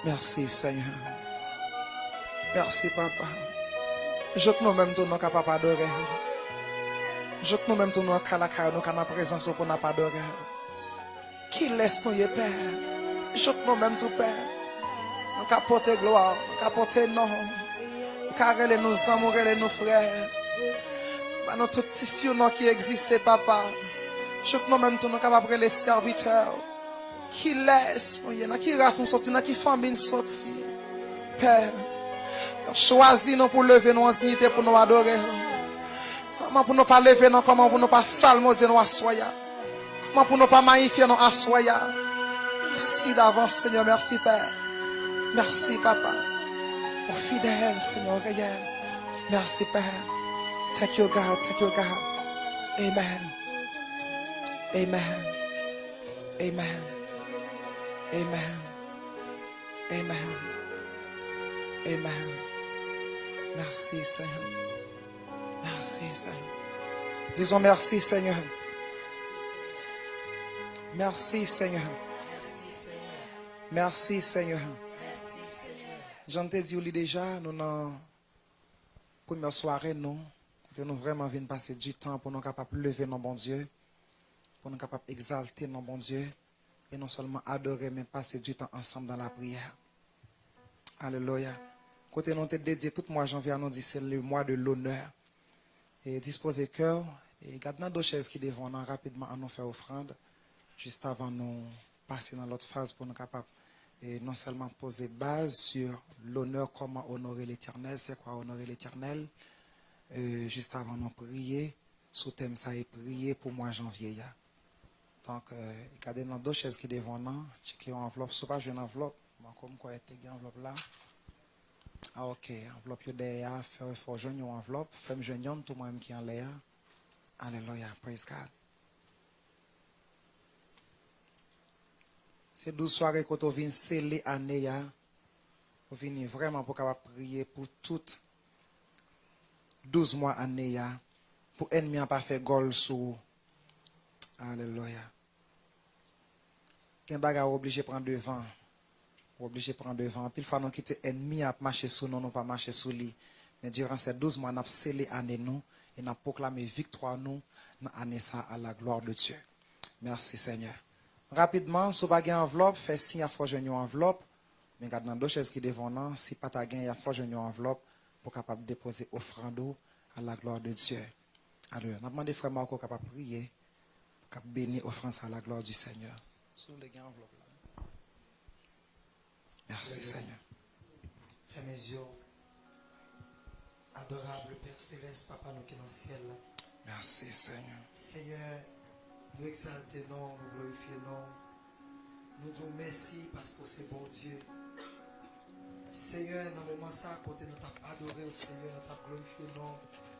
Merci Seigneur. Merci Papa. Je que nous-mêmes nous sommes capables d'adorer. Je que nous-mêmes nous sommes capables nous avons présence qu'on n'a pas adoré. Qui laisse nous Père? Je que nous-mêmes tout Père. Nous porté gloire, nous porté nom. Nous avons nous amours, nos frères. Nous tout tissu qui existe, Papa. Je que nous-mêmes nous sommes capables les serviteurs. Qui laisse nous y qui race nous sortir, qui famille nous sortir. Père. Choisis nous pour lever nos dignités pour nous adorer. Comment pour nous pas lever nous, comment pour nous pas salmodier nous assoya. Comment pour nous pas magnifier nous assoya. Merci d'avance, Seigneur. Merci, Père. Merci, Papa. Pour fidèle, Seigneur, réel. Merci, Père. Thank you, God. Thank you, God. Amen. Amen. Amen. Amen. Amen. Amen. Merci, Seigneur. Merci, Seigneur. Disons merci, Seigneur. Merci, Seigneur. Merci, Seigneur. J'en te dit déjà, nous dans première soirée, nous, que nous vraiment venons passer du temps pour nous capables de lever nos bon Dieu, pour nous capables d'exalter nos bon Dieu, et non seulement adorer, mais passer du ensemble dans la prière. Alléluia. Côté nous te dédié tout mois janvier, nous dit c'est le mois de l'honneur. Et disposer cœur, et gardez deux chaises qui devant nous rapidement à nous faire offrande, juste avant nous passer dans l'autre phase pour nous capables et non seulement poser base sur l'honneur, comment honorer l'éternel, c'est quoi honorer l'éternel, euh, juste avant de prier, sous thème ça est prier pour moi janvier. ya. Donc, il y a dans deux chaises qui devant nous, checker une enveloppe, soit pas une enveloppe, comme quoi il y a une enveloppe là. Ah ok, enveloppe derrière, faut, faut joindre une enveloppe, femme joindre tout moi-même qui en l'air. Alléluia, praise God. C'est 12 soirées quand on vient sceller l'année, ya. on vient vraiment pour prier pour toutes 12 mois année, ya. pour ennemi pas faire gol sous. Alléluia. Qu'un bagage obligé de prendre devant. Obligé de prendre devant. Puis, il faut nous quitter ennemi à marcher sous nous, non pas marcher sous lui. Mais durant ces 12 mois, nous avons scellé année nous et nous proclamé victoire nous dans l'année à la gloire de Dieu. Merci Seigneur. Rapidement, si vous avez une enveloppe, faites signe à une enveloppe. Mais regardez dans deux chaises qui devant nous, si pas y a faire une enveloppe pour capable déposer offrande à la gloire de Dieu. Alors, nous demandons frère Marco capable de prier, pour bénir offrande à la gloire du Seigneur. Sur les gains enveloppe là. Merci Seigneur. Fermez mes yeux. Adorable Père Céleste, Papa, nous qui est dans le ciel. Merci Seigneur. Seigneur, nous exaltons, nous glorifions. Nous disons merci parce que c'est bon Dieu. Seigneur, dans le moment ça, côté nous t'avons adoré au Seigneur, nous t'avons glorifié,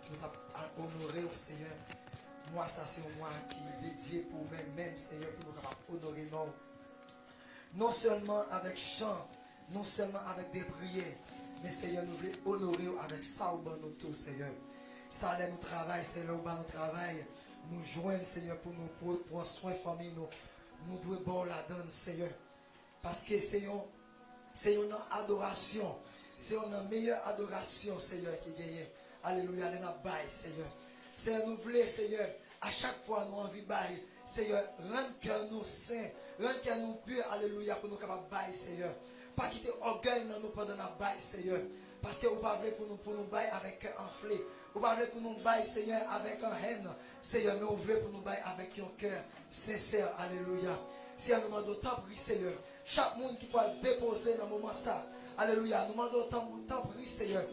nous t'avons honoré au Seigneur. Moi, ça c'est moi qui est dédié pour moi-même, Seigneur, pour nous honorer non. Non seulement avec chant, non seulement avec des prières, mais Seigneur, nous voulons honorer avec ça au bon nous Seigneur. Ça là nous travail, Seigneur, au bas nous travail. Nous joignent, Seigneur, pour nous pour, pour soin famille, nous. Nous devons bon la donne, Seigneur. Parce que Seigneur, c'est une adoration. C'est une meilleure adoration, Seigneur, qui gagne. Alléluia, nous bail, Seigneur. Seigneur, nous voulons, Seigneur, à chaque fois nous envie bail. Seigneur, rendre cœur nous saint, rendre cœur nous pur, Alléluia, pour nous capables bail, Seigneur. Pas quitter orgueil dans nous pendant la bail, Seigneur. Parce que vous pas voulez pour nous, pour nous bail avec un enflé. Vous pas voulez pour nous bail, Seigneur, avec un haine. Seigneur, mais vous pour nous bail avec un cœur sincère, Alléluia. Seigneur, nous demandons tant pris, Seigneur. Chaque monde qui peut déposer dans le moment ça. Alléluia. Nous demandons tant, tant pris, Seigneur.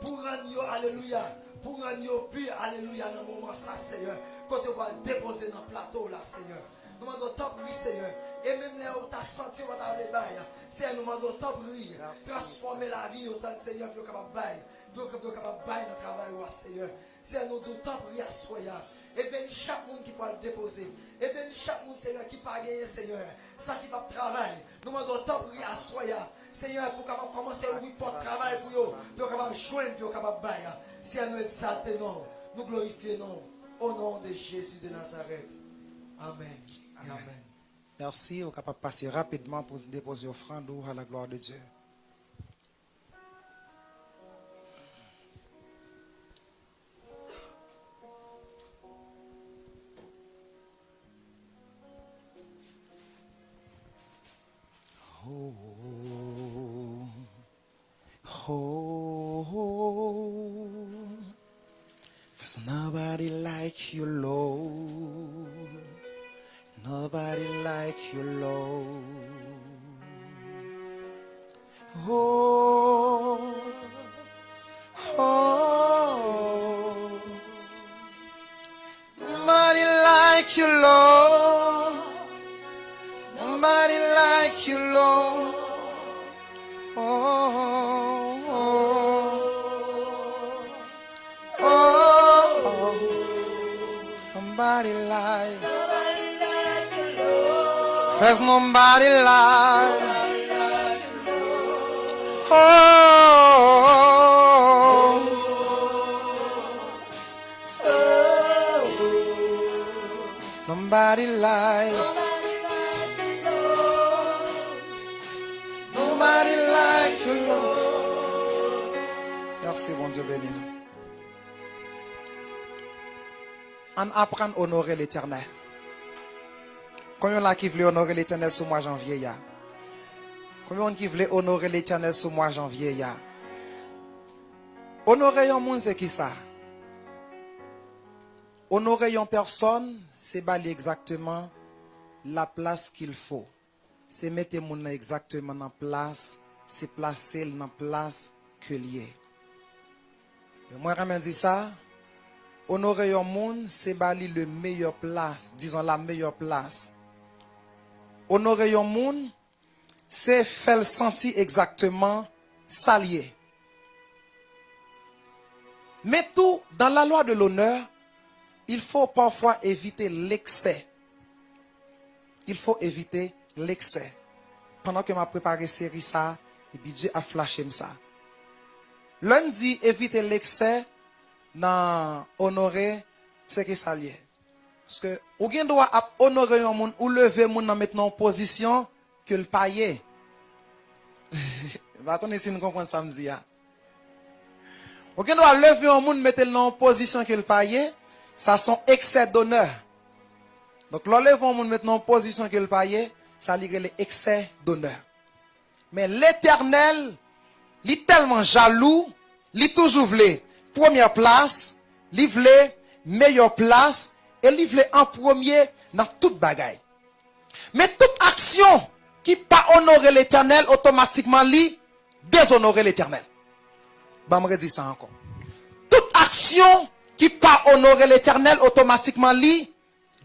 Pour rendre, Alléluia. Pour rendre pur, Alléluia, dans le moment ça, Seigneur. Quand tu vas déposer dans le plateau là, Seigneur. Nous demandons tant pris, Seigneur. Et même là où tu as senti, on va les bails. Seigneur, nous demandons tant pris. Transformer la vie autant de Seigneur, pour capable bail. Pour capable bail dans le travail, Seigneur. Seigneur, nous demandons tant pris à soya. Et bénis chaque monde qui peut le déposer. Et bénis chaque monde, Seigneur, qui peut gagner, Seigneur. Ça qui va travailler. Nous demandons tant pris à soya. Seigneur, pour capable commencer à ouvrir pour travail pour eux. Pour capable joindre, pour capable bail. Seigneur, nous exaltons, nous glorifions au nom de Jésus de Nazareth. Amen. Et Amen. Merci. On est capable de passer rapidement pour déposer offrande à la gloire de Dieu. Oh, nobody like. Nobody. Merci, bon Dieu béni. On apprend à honorer l'éternel. Combien là qui voulait honorer l'éternel sous mois janvier ya? Combien qui voulait honorer l'éternel sous mois janvier ya? Honorer un monde c'est qui ça? Honorer une personne, c'est bali exactement la place qu'il faut. C'est mettre mon exactement en place, c'est placer dans place que lié. Moi, je dit ça. Honorer un monde, c'est bali le meilleur place, disons la meilleure place. Honorer un monde, c'est faire le sentir exactement salier. Mais tout, dans la loi de l'honneur, il faut parfois éviter l'excès. Il faut éviter l'excès. Pendant que m'a préparé série ça, et puis Dieu a flashé ça. Lundi, éviter l'excès dans honorer ce qui s'allie. Parce que, ou bien doit honorer un monde, ou lever un monde maintenant en position que le payer. (laughs) Va attendre si nous comprenons ça me dit. Ou bien doit lever un monde, mettre en position que le payer, ça sont excès d'honneur. Donc, l'enlève un monde maintenant en position que le payer, ça lirait les excès d'honneur. Mais l'éternel, il est tellement jaloux, il est toujours voulu première place, il voulait meilleure place, et voulait en premier dans toute bagaille. Mais toute action qui pas honorer l'éternel, automatiquement, lui, déshonorer l'éternel. Bah, me ça encore. Toute action qui pas honorer l'éternel, automatiquement, lui,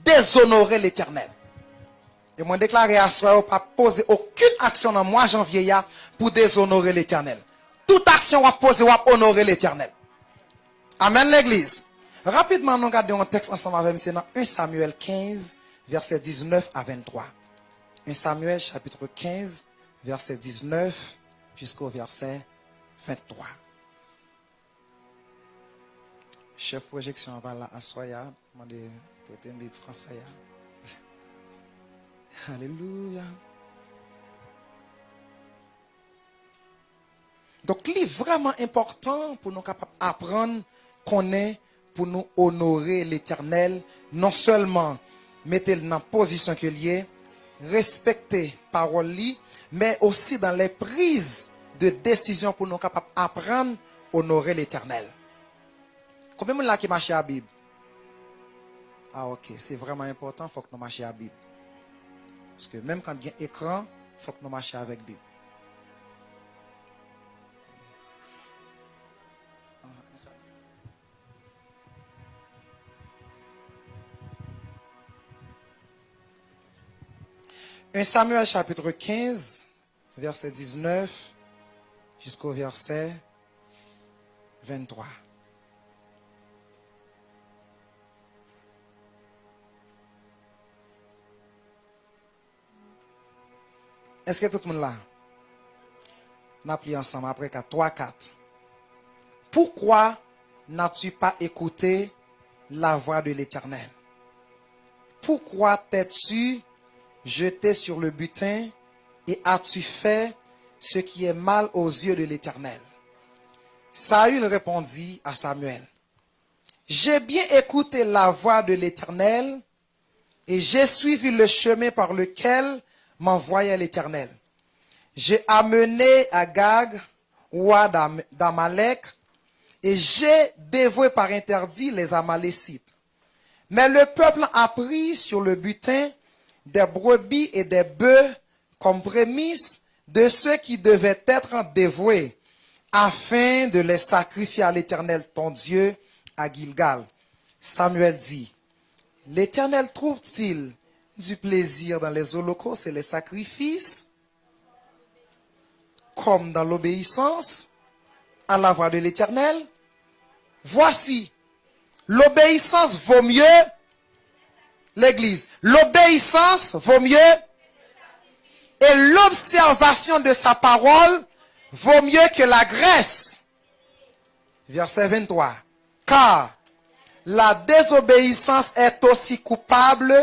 déshonorer l'éternel. Et moi déclaré à soi, pas poser aucune action dans mois janvier pour déshonorer l'éternel. Toute action va poser va honorer l'éternel. Amen l'église. Rapidement, nous regardons un texte ensemble avec nous dans 1 Samuel 15, verset 19 à 23. 1 Samuel chapitre 15, verset 19 jusqu'au verset 23. Chef projection, va là, à soya, demandez un français. (laughs) Alléluia. Donc, il est vraiment important pour nous capables d'apprendre qu'on est pour nous honorer l'éternel, non seulement mettre dans la position qu'il est, respecter parole mais aussi dans les prises de décision pour nous capables d'apprendre honorer l'éternel. Combien de gens qui marchent à la Bible? Ah ok, c'est vraiment important, il faut que nous marchions à la Bible. Parce que même quand il y a un écran, il faut que nous marchions avec la Bible. Un Samuel chapitre 15, verset 19 jusqu'au verset 23. Est-ce que tout le monde là? N'a pris ensemble après 4, 3, 4. Pourquoi n'as-tu pas écouté la voix de l'Éternel? Pourquoi t'es-tu jeté sur le butin et as-tu fait ce qui est mal aux yeux de l'Éternel? Saül répondit à Samuel, j'ai bien écouté la voix de l'Éternel et j'ai suivi le chemin par lequel m'envoyait l'Éternel. J'ai amené Agag, roi d'Amalek, et j'ai dévoué par interdit les Amalécites. Mais le peuple a pris sur le butin des brebis et des bœufs comme prémisse de ceux qui devaient être dévoués, afin de les sacrifier à l'Éternel ton Dieu à Gilgal. Samuel dit, l'Éternel trouve-t-il du plaisir dans les holocaustes et les sacrifices comme dans l'obéissance à la voix de l'Éternel? Voici, l'obéissance vaut mieux, l'Église, l'obéissance vaut mieux, et l'observation de sa parole vaut mieux que la graisse. Verset 23. Car la désobéissance est aussi coupable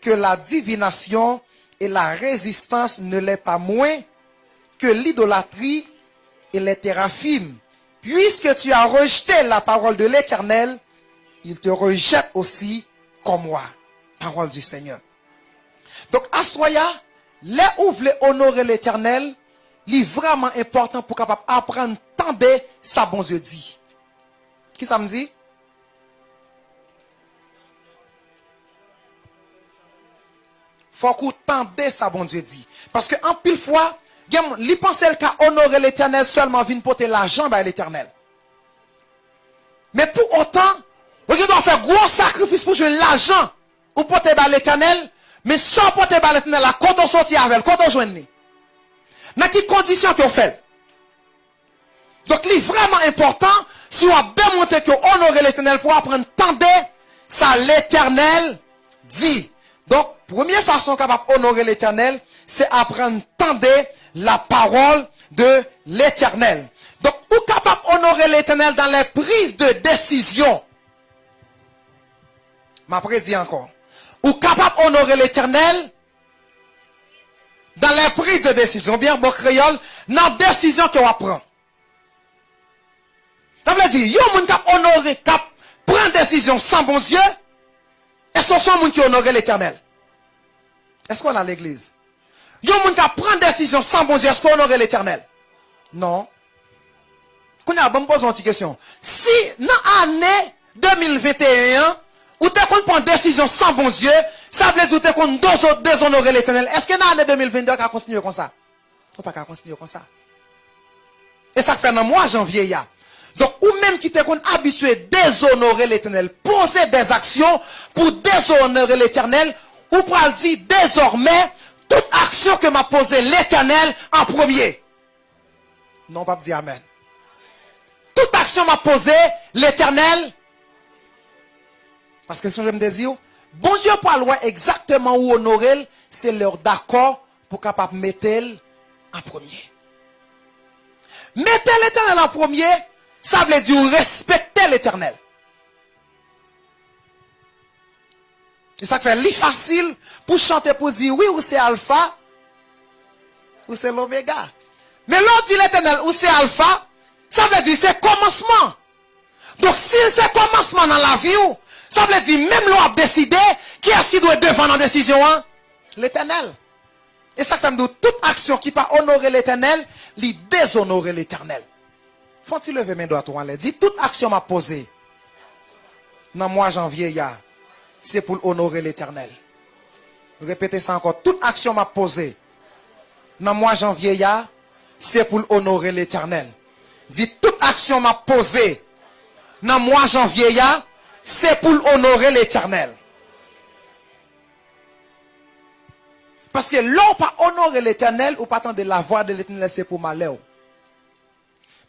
que la divination et la résistance ne l'est pas moins que l'idolâtrie et les théraphimes. Puisque tu as rejeté la parole de l'Éternel, il te rejette aussi comme moi. Parole du Seigneur. Donc, Assoya, les où vous honorer l'Éternel, est vraiment important pour capable apprendre tant de sa bon Dieu dit. Qui ça me dit? faut qu'on tende ça, bon Dieu dit. Parce que en pile fois, li pense qu'à honorer l'éternel seulement vient porter l'argent à l'éternel. Mais pour autant, vous doit faire gros sacrifice pour jouer l'argent ou porter à l'éternel, mais sans porter à l'éternel, quand on sortit avec, quand on joue Dans quelles conditions qu'on fait? Donc, il est vraiment important, si on a démontré que honorer l'éternel pour apprendre tendre, ça l'éternel dit. Donc, première façon capable honorer l'éternel, c'est apprendre tendre la parole de l'éternel. Donc, ou capable honorer l'éternel dans les prises de décision. Ma dit encore. Ou capable honorer l'éternel dans les prises de décision. Bien, bon créole, dans la décision qu'on prend. Ça veut dire, il y a un qui honorer, qui prend décision sans bon Dieu, et ce sont les gens qui honorent l'éternel. Est-ce qu'on a l'église? Il y a des gens qui prennent décision sans bon Dieu. Est-ce qu'on aurait l'éternel? Non. Qu'on a bonne poser une question. Si, dans l'année 2021, ou tu prendre décision sans bon Dieu, ça veut dire que tu déshonorer l'éternel. Est-ce que dans l'année 2022, tu continuer comme ça? Tu pas continuer comme ça. Et ça fait dans mois janvier, Donc, ou même qui t'es habitué à déshonorer l'éternel, poser des actions pour déshonorer l'éternel, ou pour dire désormais, toute action que m'a posée l'éternel en premier. Non, pas dire Amen. Toute action m'a posé l'éternel. Parce que si je me dis, bon Dieu pas loin exactement où honorer, c'est leur d'accord pour capable mettre en premier. Mettez l'éternel en premier, ça veut dire respecter l'éternel. C'est ça qui fait facile pour chanter pour dire oui ou c'est alpha ou c'est l'oméga. Mais l'autre dit l'éternel ou c'est alpha, ça veut dire c'est commencement. Donc si c'est commencement dans la vie, ça veut dire même l'on a décidé qui est-ce qui doit devant la décision hein? L'éternel. Et ça fait de toute action qui pas honorer l'éternel, lui déshonorer l'éternel. Faut-il lever mes doigts toi, dit toute action m'a posée. Dans mois janvier, c'est pour honorer l'éternel. Répétez ça encore. Toute action m'a posée dans mois janvier, c'est pour honorer l'éternel. Dites, toute action m'a posée dans mois janvier, c'est pour honorer l'éternel. Parce que l'on pas honorer l'éternel ou pas attendre la voix de l'éternel, c'est pour malheur.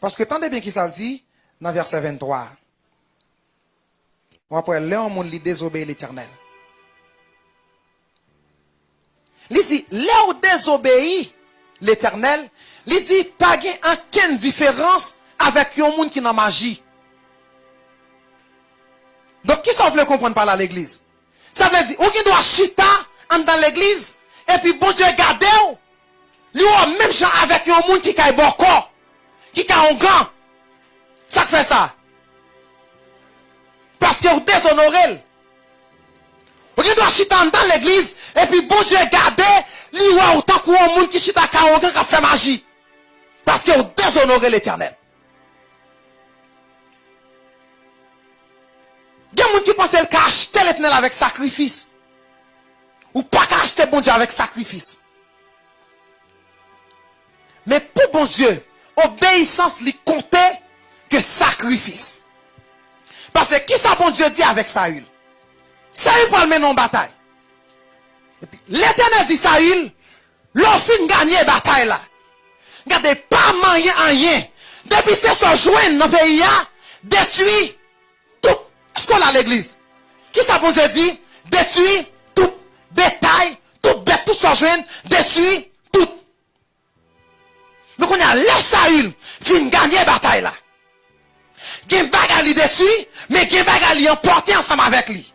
Parce que tendez bien qui ça dit dans verset 23. Ou après, l'homme monde li désobéit l'éternel. Il dit, là désobéit l'éternel, il dit, pas aucune différence avec un monde qui n'a magie. Donc, qui ça veut comprendre par là l'église? Ça veut dire, ou qui doit chita dans l'église, et puis bon Dieu garde lui même gens avec un monde qui a un corps, qui a un gant. Ça fait ça. Parce que vous déshonorez. Vous doit chiter dans l'église, et puis bon Dieu garder, lui ou autant un monde qui chite à qui a fait magie. Parce que vous déshonorez l'éternel. Gen moun ki pense el ka achete l'Eternel avèk sakrifis. Ou pa ka achete bon Diyo avèk sakrifis. Men pou bon Diyo, obeysans li konte ke sakrifis. Pase ki sa bon Diyo di avèk Saül? Saül pal menon batay. L'Eternel di Saül, lò fin ganyen batay la. Gade pa manyen anyen. Depi se so jwen nan peyi ya, detui a l'église? Qui ça bon Dieu dit? Détruit tout bétail, tout bête, tout ce joint, détruit tout. Donc on a laissé Saül fin gagner bataille là. Gen bagali dessus, mais gen bagali emporté ensemble avec lui.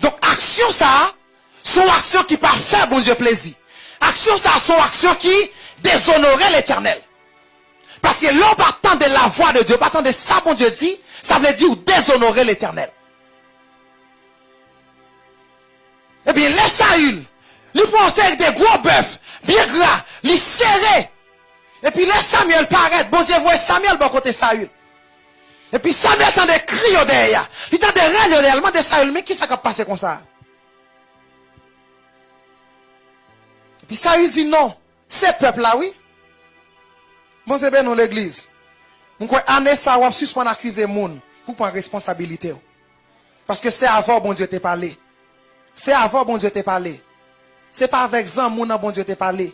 Donc action ça, son action qui part faire bon Dieu plaisir. Action ça, son action qui déshonorait l'éternel. Parce que l'on partant de la voix de Dieu, partant de ça, bon Dieu dit, ça veut dire déshonorer l'éternel. Eh bien, les Saül, lui pensait avec des gros bœufs, bien gras, les serré. Et puis, laisse Samuel paraître. Bon Dieu voit Samuel bon côté Saül. Et puis, Samuel entend des cris derrière. Il entend des réellement de Saül. Mais qui ça qui a passé comme ça? Et puis, Saül dit non. Ces peuples-là, oui. Bon Dieu, ben nous l'église. Nous croyons, année ça, on suspend accuser moun pour prendre responsabilité. Parce que c'est avant, bon Dieu, te parlé. C'est avant, bon Dieu, te parlé. C'est pas avec Zan, moun, bon Dieu, te parlé.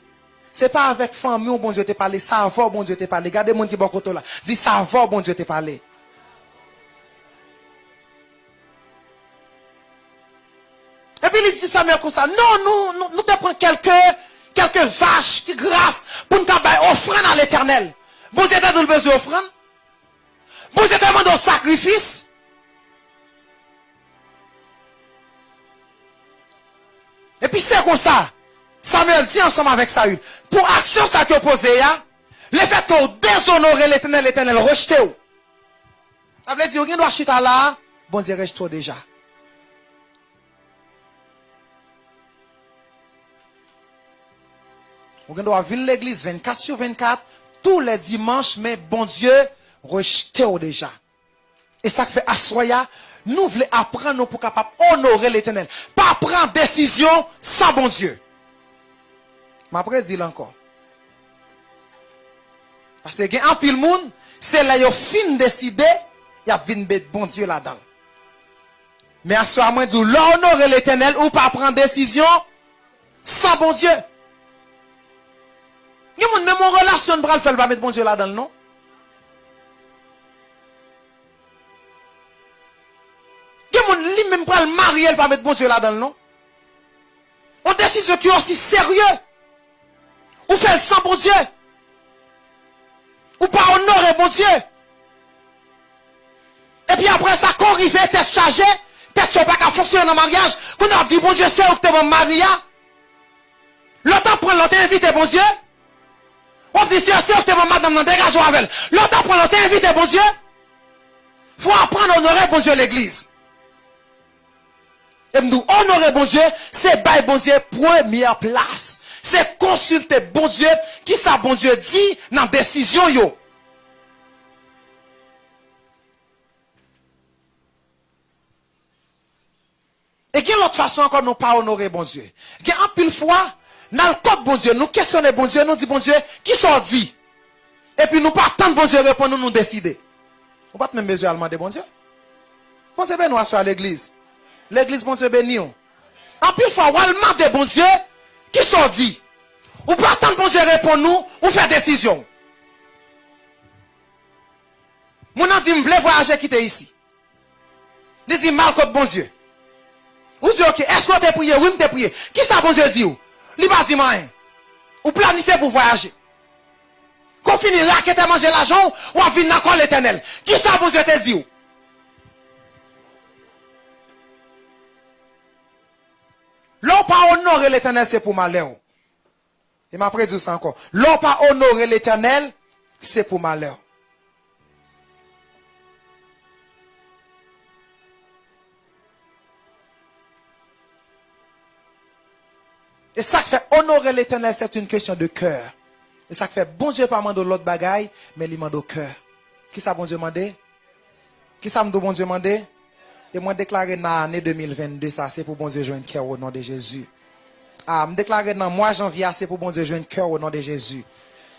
C'est pas avec famille, bon Dieu, te parlé. Ça avant, bon Dieu, te parlé. Regardez moun qui bon là. Dis ça avant, bon Dieu, te parlé. Et puis il dit Samuel comme ça. Non, nous, nous, nous te prenons quelques, quelques vaches qui grâce pour nous faire à l'éternel. Bon Dieu, le besoin d'offrande? Bon Dieu, t'as demandé un sacrifice? Et puis c'est comme ça. Samuel dit ensemble avec Saül. Pour action ça qui opposé, le fait que déshonorer l'éternel, l'éternel rejeté. Ça veut dire, vous chita là, bon Dieu rejette déjà. Vous doit venir l'église 24 sur 24, tous les dimanches, mais bon Dieu rejeté déjà. Et ça fait assoya, nous voulons apprendre pour capable honorer l'éternel. Pas prendre décision sans bon Dieu. Mais après, dit encore. Parce que un pile monde, c'est là yo fin décidé, y a vinn bon Dieu là-dedans. Mais à ce moment dit l'honorer l'éternel ou pas prendre décision sans bon Dieu. Il y a même en relation bral fait pas mettre bon Dieu là-dedans non? Il y a lui même pral marier pas mettre bon Dieu là-dedans non? On décision qui est aussi sérieux. Ou fait sans bon Dieu. Ou pas honorer bon Dieu. Et puis après ça, quand arrive, t'es chargé, t'es pas qu'à fonctionner dans le mariage. Quand on a dit bon Dieu, c'est où que t'es mon mari. L'autre prend l'autre invité bon Dieu. On dit si certainement madame non dégage avec elle. L'autre apprend, l'autre invité, bon Dieu. Faut apprendre à honorer bon Dieu l'église. Et nous honorer bon Dieu, c'est bail bon Dieu première place. C'est consulter bon Dieu qui ça bon Dieu dit dans la décision yo. Et quelle autre façon encore nous pas honorer bon Dieu? Il y a un pile fois code bon Dieu, nous questionnons bon Dieu, nous dit bon Dieu, qui sont dit? Et puis nous pas attendre bon Dieu répondre, nous nous décider. On pas même besoin de demander bon Dieu. Bon Dieu ben nous à l'église. L'église bon Dieu béni. En pile fois, on demander bon Dieu, qui sont dit? Ou pas attendre bon Dieu répondre nous, ou faire décision. Mon dit, je voulais voyager quitter ici. Il dit, mal contre bon Dieu. Ou dit, ok, est-ce que tu prié? Oui, tu prié. Qui ça bon Dieu dit? Il pas dit. Ou planifié pour voyager. Quand finit que tu manger l'argent, ou à venir dans l'éternel. Qui ça Dieu te dit? L'on pas honorer l'éternel, c'est pour malheur. Et m'a dit ça encore. L'on pas honorer l'éternel, c'est pour malheur. Et ça qui fait honorer l'éternel, c'est une question de cœur. Et ça qui fait bon Dieu pas demander l'autre bagaille, mais il demande au cœur. Qui ça bon Dieu demandé? Qui ça me bon Dieu demandé? Et moi déclaré dans l'année 2022, ça c'est pour bon Dieu un cœur au nom de Jésus. Ah, me déclarer dans mois janvier, c'est pour bon Dieu un cœur au nom de Jésus.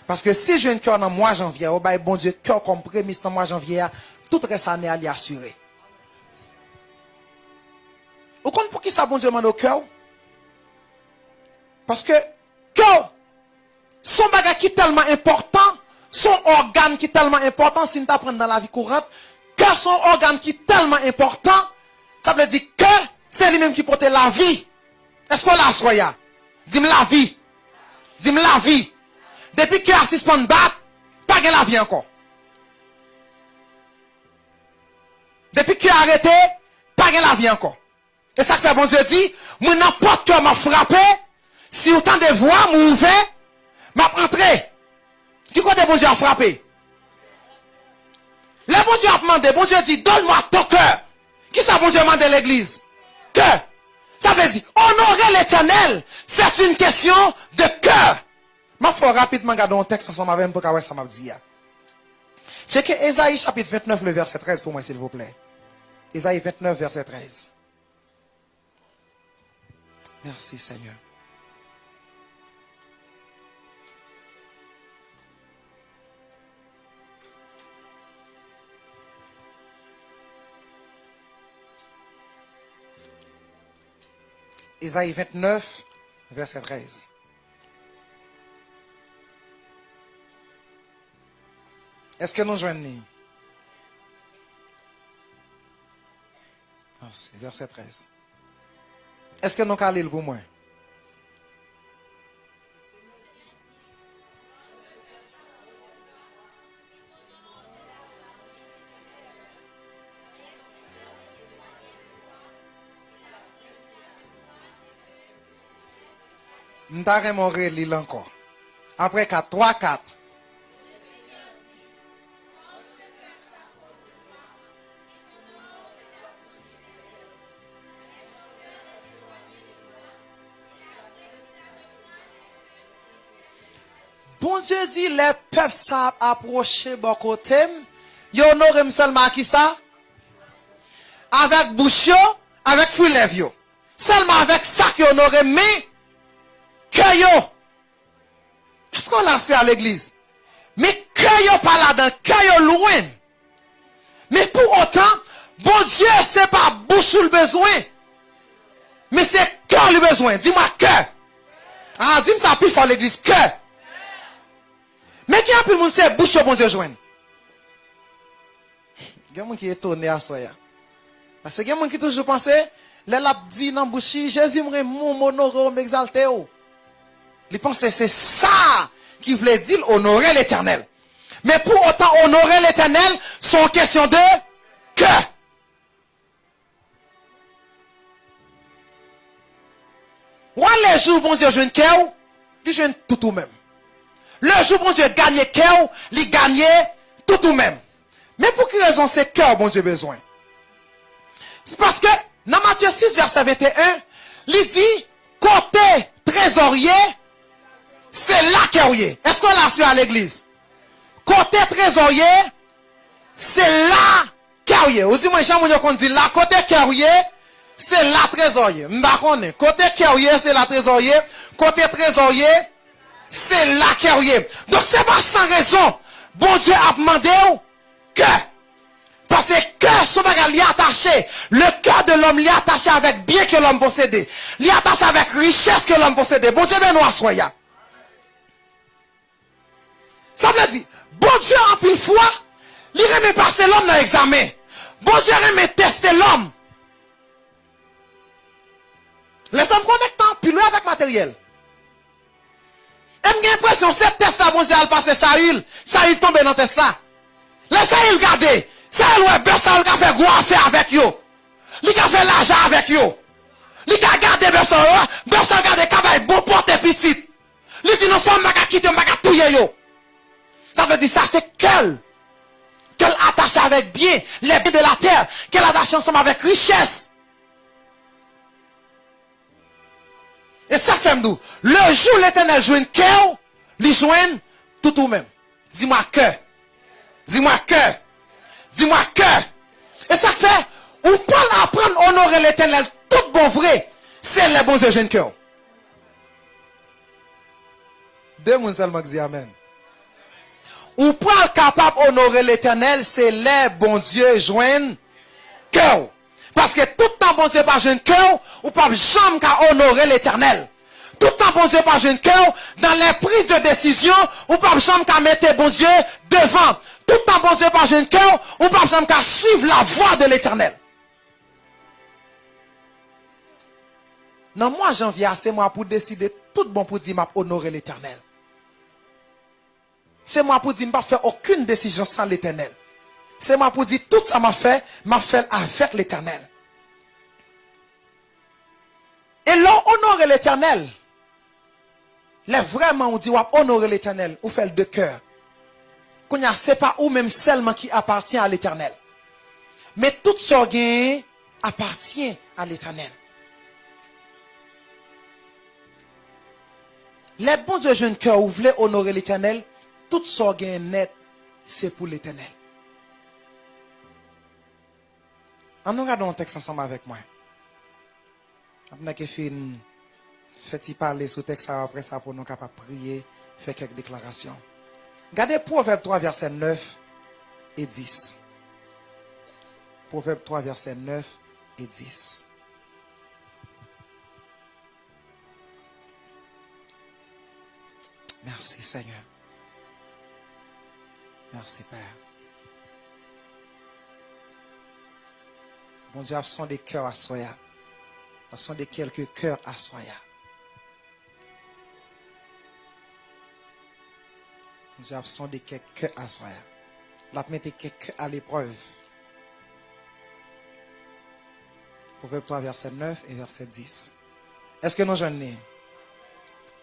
Parce que si je un cœur dans mois janvier, au bail bon Dieu cœur comme prémisse dans mois janvier, tout reste année à assuré. Vous comprenez pour qui ça bon Dieu demande au cœur? Parce que cœur, son bagage qui est tellement important, son organe qui est tellement important, si nous apprenons dans la vie courante, cœur, son organe qui est tellement important, ça veut dire que c'est lui-même qui porte la vie. Est-ce qu'on l'a soya? Dis-moi la vie. Dis-moi la vie. Depuis que assis pour battre, pas de la vie encore. Depuis que arrêté, pas de la vie encore. Et ça fait bon Dieu dit, moi n'importe quoi m'a frappé, si autant de voix m'a ouvert, m'a entré. Qui côté bon Dieu a frappé? Le bon Dieu a demandé, bon Dieu dit, donne-moi ton cœur. Qui ça bon Dieu à l'église? Cœur. Ça veut dire, honorer l'éternel, c'est une question de cœur. Je vais rapidement regarder un texte ensemble avec pour ça m'a dit. Checkez Esaïe chapitre 29, le verset 13 pour moi, s'il vous plaît. Esaïe 29, verset 13. Merci Seigneur. Isaïe 29, verset 13. Est-ce que nous joignons? Merci, verset 13. Est-ce que nous allons le pour moi? M'tare moré l'île encore. Après 4, 3, 4. Bon Dieu dit, les peuples savent approcher bon côté. Yo honoré seulement qui ça? Avec bouche, yo, avec yo. Seulement avec ça qui honoré, mais que yo. Est-ce qu'on l'a fait à l'église? Mais que yo pas là-dedans, que yo loin. Mais pour autant, bon Dieu, c'est pas bouche ou le besoin. Mais c'est cœur le besoin. Dis-moi que. Ah, dis-moi ça plus fort l'église. Que. Mais qui a pu le c'est bouche bon Dieu joindre? Il y a qui est étonné à soi. Parce que il y a qui toujours pensé, les l'a dit dans bouche, Jésus me mon m'honorer, m'exalter. Il pense que c'est ça qui voulait dire honorer l'éternel. Mais pour autant honorer l'éternel, c'est une question de cœur. Ou les jours, bon Dieu, je ne cœur, il joue tout ou même. Le jour, bon Dieu, gagner cœur, il gagne tout ou même. Mais pour quelle raison c'est cœur, bon Dieu, besoin? C'est parce que, dans Matthieu 6, verset 21, il dit, côté trésorier, Se la ke ouye. Esko la sou an l'eglize? Kote trezorye, se la ke ouye. Ou zi mwen chan moun yo kon di la kote ke ouye, se la trezorye. Mba konen. Kote ke ouye, se la trezorye. Kote trezorye, se la ke ouye. Donk se ba san rezon, bon Diyo ap mande ou, ke? Pase ke sou baga li atache, le ke de l'om li atache avek biye ke l'om posede. Li atache avek riches ke l'om posede. Bon Diyo ben ou aswaya. Ça veut dire, bon Dieu en pile foi, il remet passer l'homme dans l'examen. Bon Dieu remet tester l'homme. Les hommes connectent pile avec matériel. Et j'ai l'impression que c'est test ça, bon Dieu a passé Saül. Saül tombe dans test là. Laissez Saül garder. Saül ouais, ben Saül a fait gros affaire avec yo. Il a fait l'argent avec yo. Il a gardé personne, personne garder cabay bon porte petit. Il dit non, ça m'a quitté, m'a tout yo. Ça veut dire ça, c'est qu'elle. Qu'elle attache avec bien les biens de la terre. Qu'elle attache ensemble avec richesse. Et ça fait nous. Le jour l'éternel une cœur, lui joigne tout ou même. Dis-moi que. Dis-moi que. Dis-moi que. Et ça fait, on peut apprendre à honorer l'éternel tout bon vrai. C'est le bon Dieu jeune cœur. Deux personnes seulement qui Amen. Ou pour être capable d'honorer l'éternel, c'est les bon Dieu joindre cœur. Parce que tout le temps, bon Dieu pas joindre cœur, ou pas jamais qu'à honorer l'éternel. Tout le temps, bon Dieu, pas jeune cœur, dans les prises de décision, ou pas jamais qu'à mettre bon Dieu devant. Tout le temps, bon Dieu, pas jeune cœur, ou pas jamais qu'à suivre la voie de l'éternel. Non, moi, janvier, c'est moi pour décider tout bon pour dire, m'a honorer l'éternel. C'est moi pour dire, m'a faire aucune décision sans l'éternel. C'est moi pour dire, tout ça m'a fait, m'a fait avec l'éternel. Et l'on honore l'éternel. Là, vraiment, on dit, on honorer l'éternel. On fait de cœur. Qu'on a, c'est pas ou même seulement qui appartient à l'éternel. Mais tout ce appartient à l'éternel. Les bons de jeunes cœurs, vous voulez honorer l'éternel, tout ce net, c'est pour l'éternel. On regarde un texte ensemble avec moi. Après que fin, fait-il parler sur texte après ça pour nous capables prier, faire quelques déclarations. Regardez Proverbe 3, verset 9 et 10. Proverbe 3, verset 9 et 10. Merci Seigneur. Merci Père. Bon Dieu, sont des cœurs à soya. Ce sont des quelques cœurs à soya. Bon Dieu, sont des quelques cœurs à soya. La mettez quelques à l'épreuve. Proverbe 3, verset 9 et verset 10. Est-ce que nous jeunes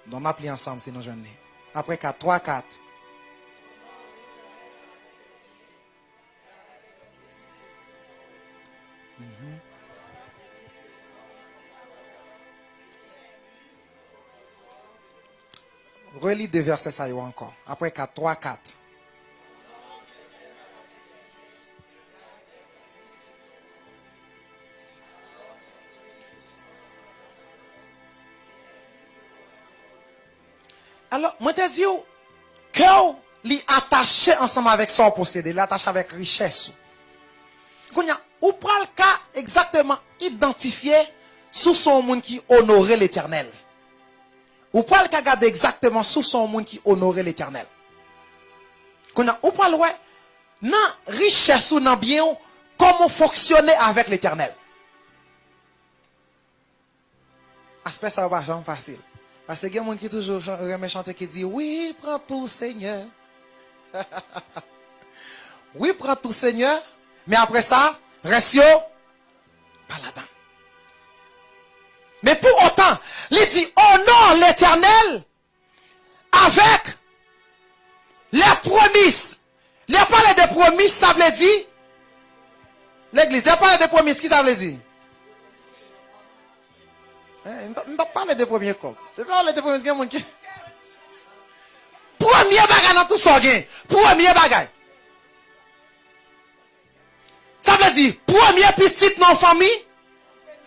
Nous m'appelons ensemble si nous jeunes après 4, 3, 4. Mm Relis deux versets ça y encore. Après 4, 3, 4. Alors, moi te dis, cœur li attaché ensemble avec son possédé, l'attaché avec richesse. Ou pral cas exactement identifié sous son monde qui honorait l'éternel. Ou pral cas garder exactement sous son monde qui honorait l'éternel. Ou pral ouais, nan richesse ou nan bien, comment fonctionner avec l'éternel. Aspect ça va pas facile. Parce qu'il y a gens qui toujours remet chanter qui dit Oui, prends tout, Seigneur. (laughs) oui, prends tout, Seigneur. Mais après ça, reste pas là-dedans. Mais pour autant, il dit Honore l'éternel avec les promises. Les parler des promises, ça veut dire L'église, les parler des promises, qui ça veut dire? Je ne pas parler des premiers corps. Je parle des premiers qui. Premier bagage dans tout ça. Premier bagage. Ça veut dire, premier petit la famille,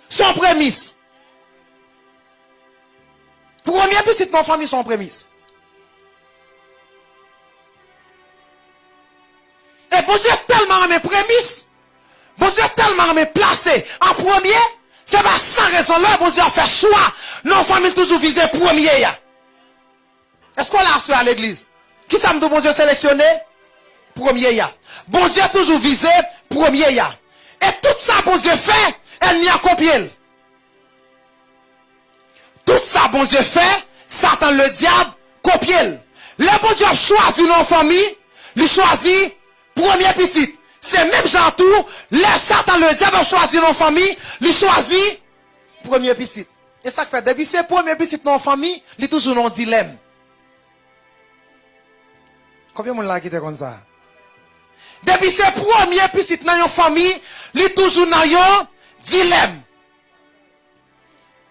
son prémisse. Premier petit la famille, son prémisse. Et bon Dieu tellement mes prémices, bon Dieu tellement mes placé en premier, c'est pas sans raison là, bon Dieu a fait choix. Nos familles toujours visées premier. Est-ce qu'on l'a à l'église? Qui ça me dit bon Dieu sélectionné? Premier. Bon Dieu toujours visé premier ya. Et tout ça bon Dieu fait, elle n'y a copié. Tout ça bon Dieu fait, Satan le diable copié. Le bon Dieu a choisi nos familles, il choisit premier petit. C'est même genre tout, les Satan le diable choisi nos familles, il choisit premier piscite. Et ça fait, depuis c'est premier piscite dans famille, il toujours dans dilemme. Combien de gens qui comme ça? Depuis c'est premier piscite dans la famille, il est toujours dans un dilemme.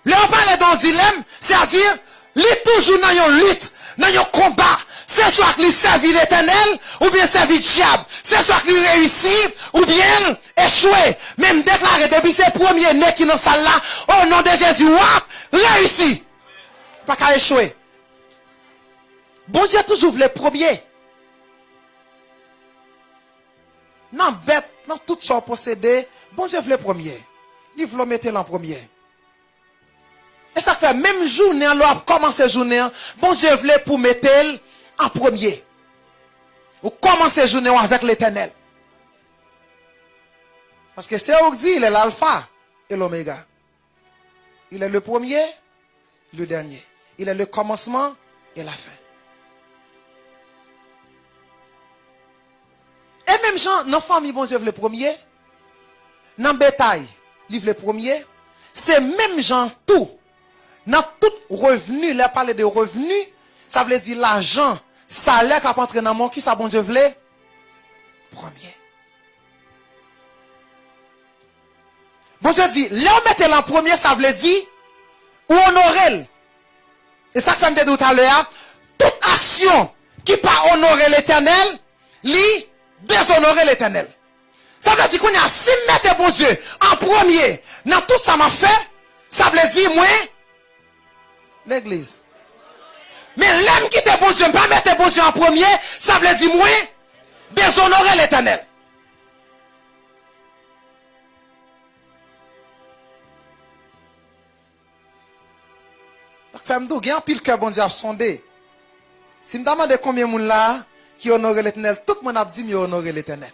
Là, on parle d'un dilemme, c'est-à-dire, il est toujours dans une lutte, dans un combat c'est soit qu'il servit l'éternel, ou bien servit le diable. C'est soit qu'il réussit, ou bien échoué. Même déclaré depuis ses premiers nez qui dans salle là, au nom de Jésus, réussi. Pas qu'à échouer. Bon Dieu toujours les premiers. Non, bête, non, tout son possédé, bon Dieu les premiers. Il veut mettre l'en premier. Et ça fait même journée, alors commencer journée, bon Dieu voulait pour mettre en premier. Ou commencer journée avec l'éternel. Parce que c'est dit, il est l'alpha et l'oméga. Il est le premier, le dernier. Il est le commencement et la fin. Et même gens, nos familles, bon Dieu, le premier. Dans le bétail, livre le premier. C'est même gens, tout. Dans tout revenu, là, parler de revenu, ça veut dire l'argent, salaire qui a entré dans mon qui, ça, bon Dieu, le premier. Bon Dieu dit, là, on mettez en premier, ça veut dire, ou honorer. Et ça, que me dit tout à l'heure, toute action qui pas honorer l'éternel, lit déshonorer l'éternel. Ça veut dire qu'on a si mettre bon Dieu en premier dans tout ça m'a fait, ça veut dire moi l'église. Mais l'homme qui te bon Dieu, pas mettre bon Dieu en premier, ça veut dire moi déshonorer l'éternel. Femme d'où, il y a un pile que bon Dieu a sondé. Si je me demande combien de monde là, qui honore l'éternel, tout le monde a dit qu'il honore l'éternel.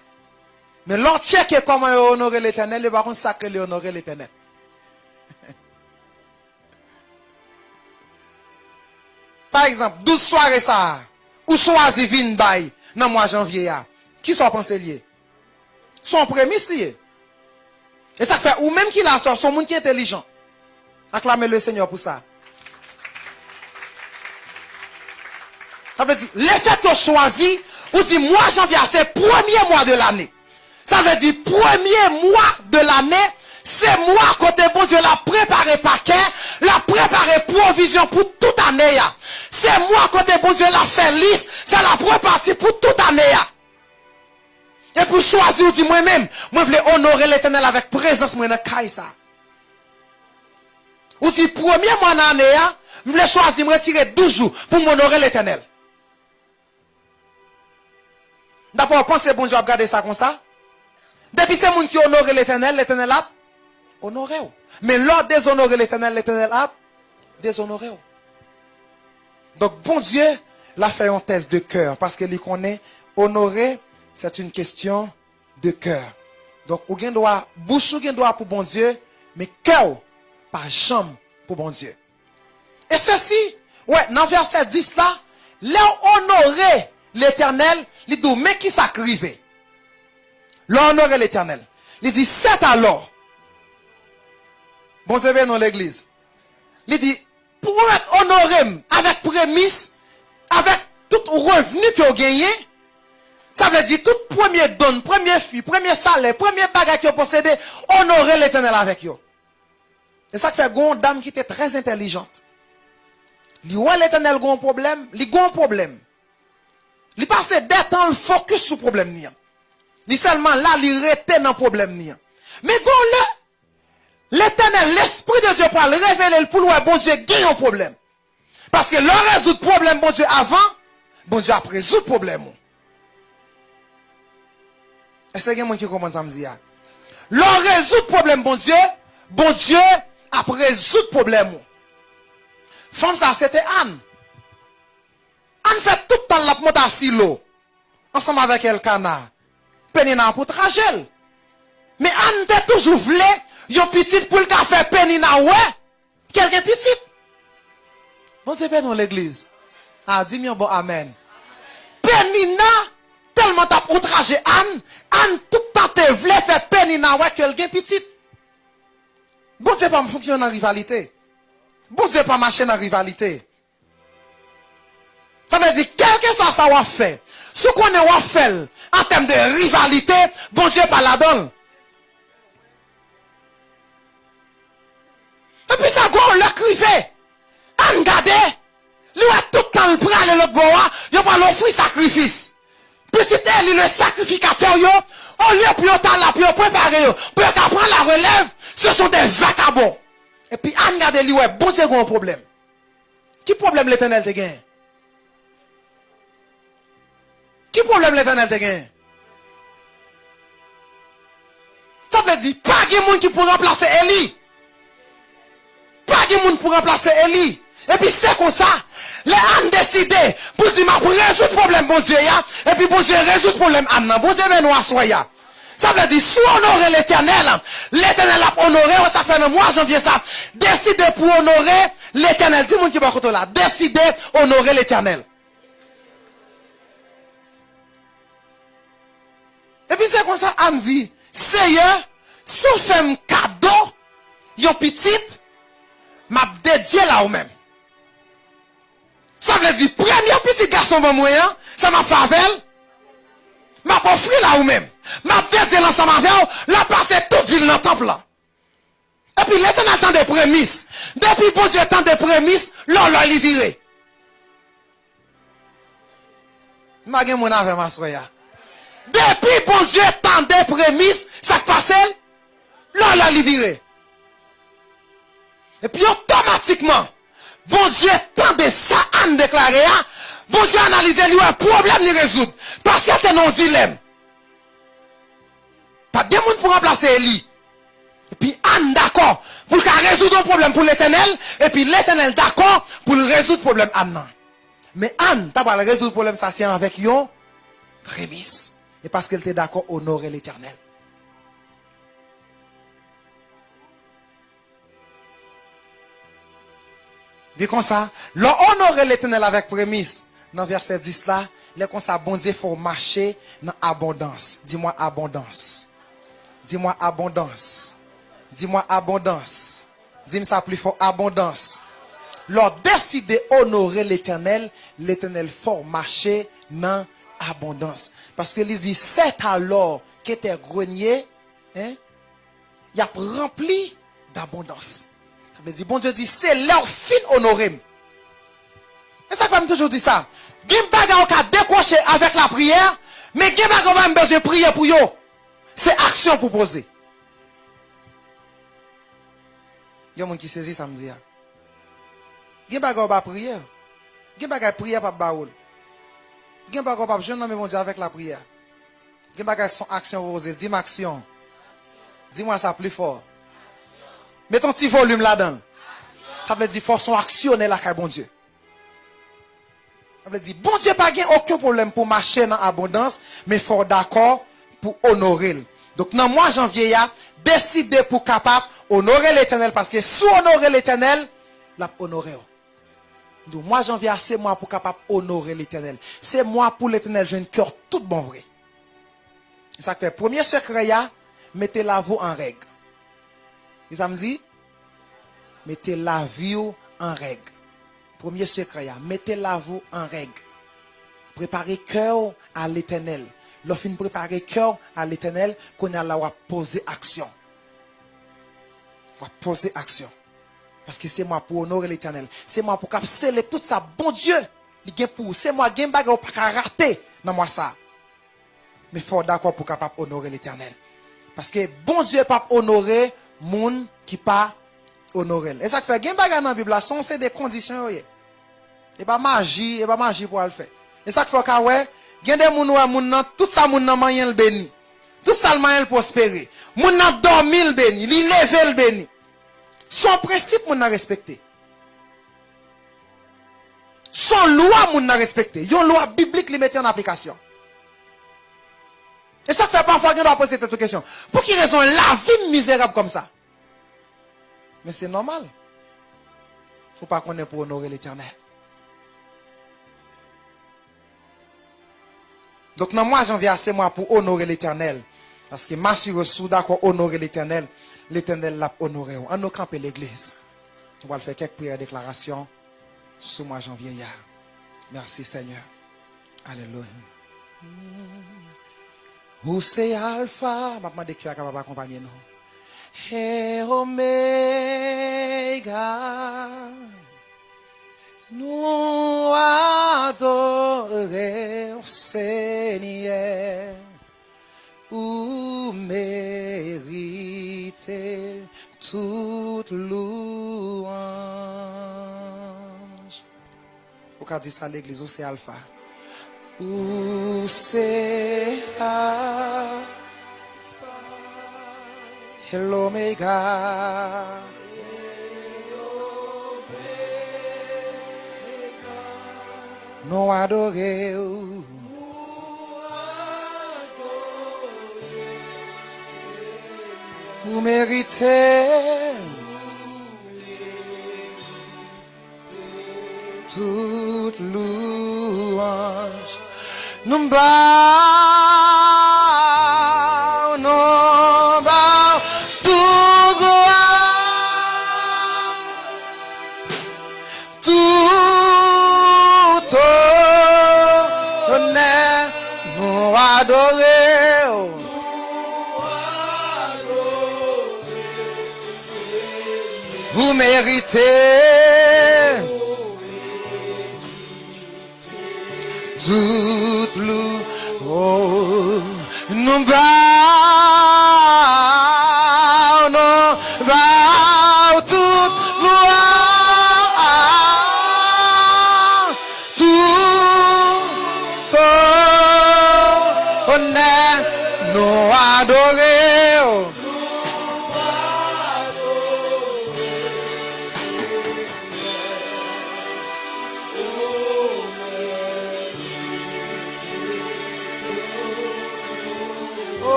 Mais l'autre check comment il honore l'éternel, il va contre honore l'éternel. (laughs) Par exemple, 12 soirées ça, ou choisi vin bay, dans mois janvier, qui sont pensés liés? Sont prémices liés. Et ça fait, ou même qui l'a sort, son monde qui est intelligent. Acclamez le Seigneur pour ça. Ça veut dire, les fêtes que choisi, ou si mois janvier, c'est premier mois de l'année. Ça veut dire, premier mois de l'année, c'est moi, côté bon Dieu, la préparé paquet, la préparé provision pour toute année. C'est moi, côté bon Dieu, la fait liste, c'est la préparation pour toute année. Et pour choisir, dit moi-même, moi, je voulais honorer l'éternel avec présence, moi, dans ça. Ou si premier mois de l'année, je voulais choisir, me retirer 12 jours pour m'honorer l'éternel. D'abord, pensez, bon Dieu, à garder ça comme ça. Depuis c'est monde qui honore l'éternel, l'éternel a honoré. Mais l'ordre déshonorer l'éternel, l'éternel a déshonoré. Donc, bon Dieu l'a fait en test de cœur parce qu'il connaît honorer, c'est une question de cœur. Donc, ou gen droit, bouche ou gen droit pour bon Dieu, mais cœur, pas jambe pour bon Dieu. Et ceci, ouais, dans verset 10 là, là, honorer l'éternel, il dit, mais qui s'acrivait? L'honorer l'éternel. Il dit, c'est alors. Bon, c'est dans l'église. Il dit, pour honorer avec prémisse, avec tout revenu que vous gagnez, ça veut dire tout premier don, premier fille, premier salaire, premier bagage que vous possédez, honorer l'éternel avec vous. Et ça fait une dame qui était très intelligente. Il l'éternel un problème, a un problème. Li passe detan l fokus sou problem ni an. Li selman la li rete nan problem ni an. Me kon le, l'Eternel, l'Esprit de Dieu pral revele l pou lwe bon Dieu gen yon problem. Paske lò rezout problem bon Dieu avan, bon Dieu ap rezout problem ou. Ese gen mwen ki kompon sa mdi ya? Lò rezout problem bon Dieu, bon Dieu ap rezout problem ou. Fom sa sete an. Anne fait tout le temps la monte à silo. Ensemble avec Elkana. Penina pour trajet. Mais Anne te toujours voulu, yon petit pour le café Penina, ouais. Quelqu'un petit. Bon, c'est pas dans l'église. Ah, dis-moi bon amen. Penina, tellement t'as outragé Anne, Anne tout temps te voulu faire Penina, ouais, quelqu'un petit. Bon, c'est pas fonctionner en rivalité. Bon, c'est pas marcher en rivalité. Tande di, kelke sa sa wafè, sou konen wafè l, an tem de rivalite, bon Diyo pa la don. E pi sa gwo lè krive, an gade, li wè toutan l pralè lòt bo wè, yo pa l'ofri sakrifis. Pi si te li le sakrifikatè yo, on lè pi yo tan la, pi yo prepare yo, pi yo ka pran la relèv, se son de vakabon. E pi an gade li wè, bon Diyo gwo an problem. Ki problem l'Etenel te genye? Qui problème l'éternel te gagne? Ça veut dire, pas de monde qui peut remplacer Eli. pas de monde pour remplacer Eli. Et puis c'est comme ça. Les ânes décidé pour dire, pour résoudre le problème, bon Dieu, ya. Et puis bon Dieu résoudre le problème, âne, bon Dieu, mais nous assoya. Ça veut dire, si honorer l'éternel, l'éternel a honoré, ça fait un mois janvier ça. Décider pour honorer l'éternel. Dis-moi qui va là. Décider honorer l'éternel. E pi se kon sa an di, seye, sou fem kado, yon pitit, map dedye la ou men. Sa vle di, premye pitit gason bon mwen, sa ma favel, map ofri la ou men. Map dedye lan sa ma vew, la pase tout vil nan temple la. E pi le ten al tan de premis. Depi pou se tan de premis, lor lor li vire. Mage moun ave masroya. Depi bon zye tan de premis, sak pasel, lò la li vire. Epi otomatikman, bon zye tan de sa an deklare a, bon zye analize li wè, problem ni rezoud. Paske te non dilem. Pa de moun pou remplase li. Epi an d'akon, pou ka rezoud an problem pou l'Etenel, epi l'Etenel d'akon pou l'rezoud problem an nan. Me an, ta wè l'rezoud problem sa siyan avèk yon, premis. Et parce qu'elle était d'accord honorer l'éternel. Bien comme ça, l'honorer l'éternel avec prémisse. Dans verset 10 là, les comme ça, bon Dieu, faut marcher dans abondance. Dis-moi abondance. Dis-moi abondance. Dis-moi abondance. Dis-moi ça plus fort, abondance. Leur décider honorer l'éternel, l'éternel faut marcher dans abondance. Parce que les dit, c'est alors que tes greniers, hein, il a rempli d'abondance. Ça veut dire, bon Dieu dit, c'est leur fin honoré. Et ça fait toujours dire ça. Gim baga ka décrocher avec la prière, mais gim baga même besoin de prier pour yo. C'est action pour poser. Il y a des gens qui saisit ça me dit. Gim baga pas prière. Gim baga prière pas baoul. Gim baga ou pas jeune mais bon Dieu avec la prière. Gim baga son action posée. Dis-moi action. Dis-moi ça plus fort. Mets ton petit volume là-dedans. Ça veut dire faut son actionner là bon Dieu. Ça veut dire, bon Dieu pas aucun problème pour marcher dans l'abondance, mais faut d'accord pour honorer. Donc, dans mois janvier, décider pour capable honorer l'éternel, parce que si honorer l'éternel, l'a honorer. Donc, mois janvier, c'est moi pour capable honorer l'éternel. C'est moi pour l'éternel, j'ai un cœur tout bon vrai. Ça fait, premier secret, mettez la vie en règle. Ça me dit, mettez la vie en règle. Premier secret, mettez la vous en règle. Préparez cœur à l'éternel. Lorsqu'on préparer cœur à l'éternel, qu'on a là poser action. Va poser action. Parce que c'est moi pour honorer l'éternel. C'est moi pour capsuler tout ça. Bon Dieu, pour. C'est moi qui pas rater dans moi ça. Mais il faut d'accord pour capable honorer l'éternel. Parce que bon Dieu pas honorer monde qui pas honorer. Et ça fait, gen bagay dans la Bible, c'est des conditions. Et pas magie, et pas magie pour le faire. Et ça fait que ouais, gen des moun ouais moun nan tout ça moun nan mayen le béni. Tout ça le mayen prospérer. Moun nan dormi le béni, li lever le béni. Son principe moun nan respecté. Son loi moun nan respecté. Yon loi biblique li mette en application. Et ça fait parfois qu'on doit poser cette question. Pour qui raison la vie misérable comme ça? Mais c'est normal. Faut pas qu'on ait pour honorer l'éternel. Donc, dans moi, janvier, c'est moi pour honorer l'éternel. Parce que ma sur d'accord honorer l'éternel, l'éternel l'a honoré. On nous camper l'église. On va faire quelques prières déclarations sous moi, janvier. Merci Seigneur. Alléluia. Où c'est Alpha? Je vais qui est capable d'accompagner nous. Et Omega. Nous adorons Seigneur pour mériter mérité toute louange. Au cas dit ça l'église, où c'est alpha? Où c'est alpha? Et l'oméga. Nous adorer. Vous méritez toute louange. Nous Vous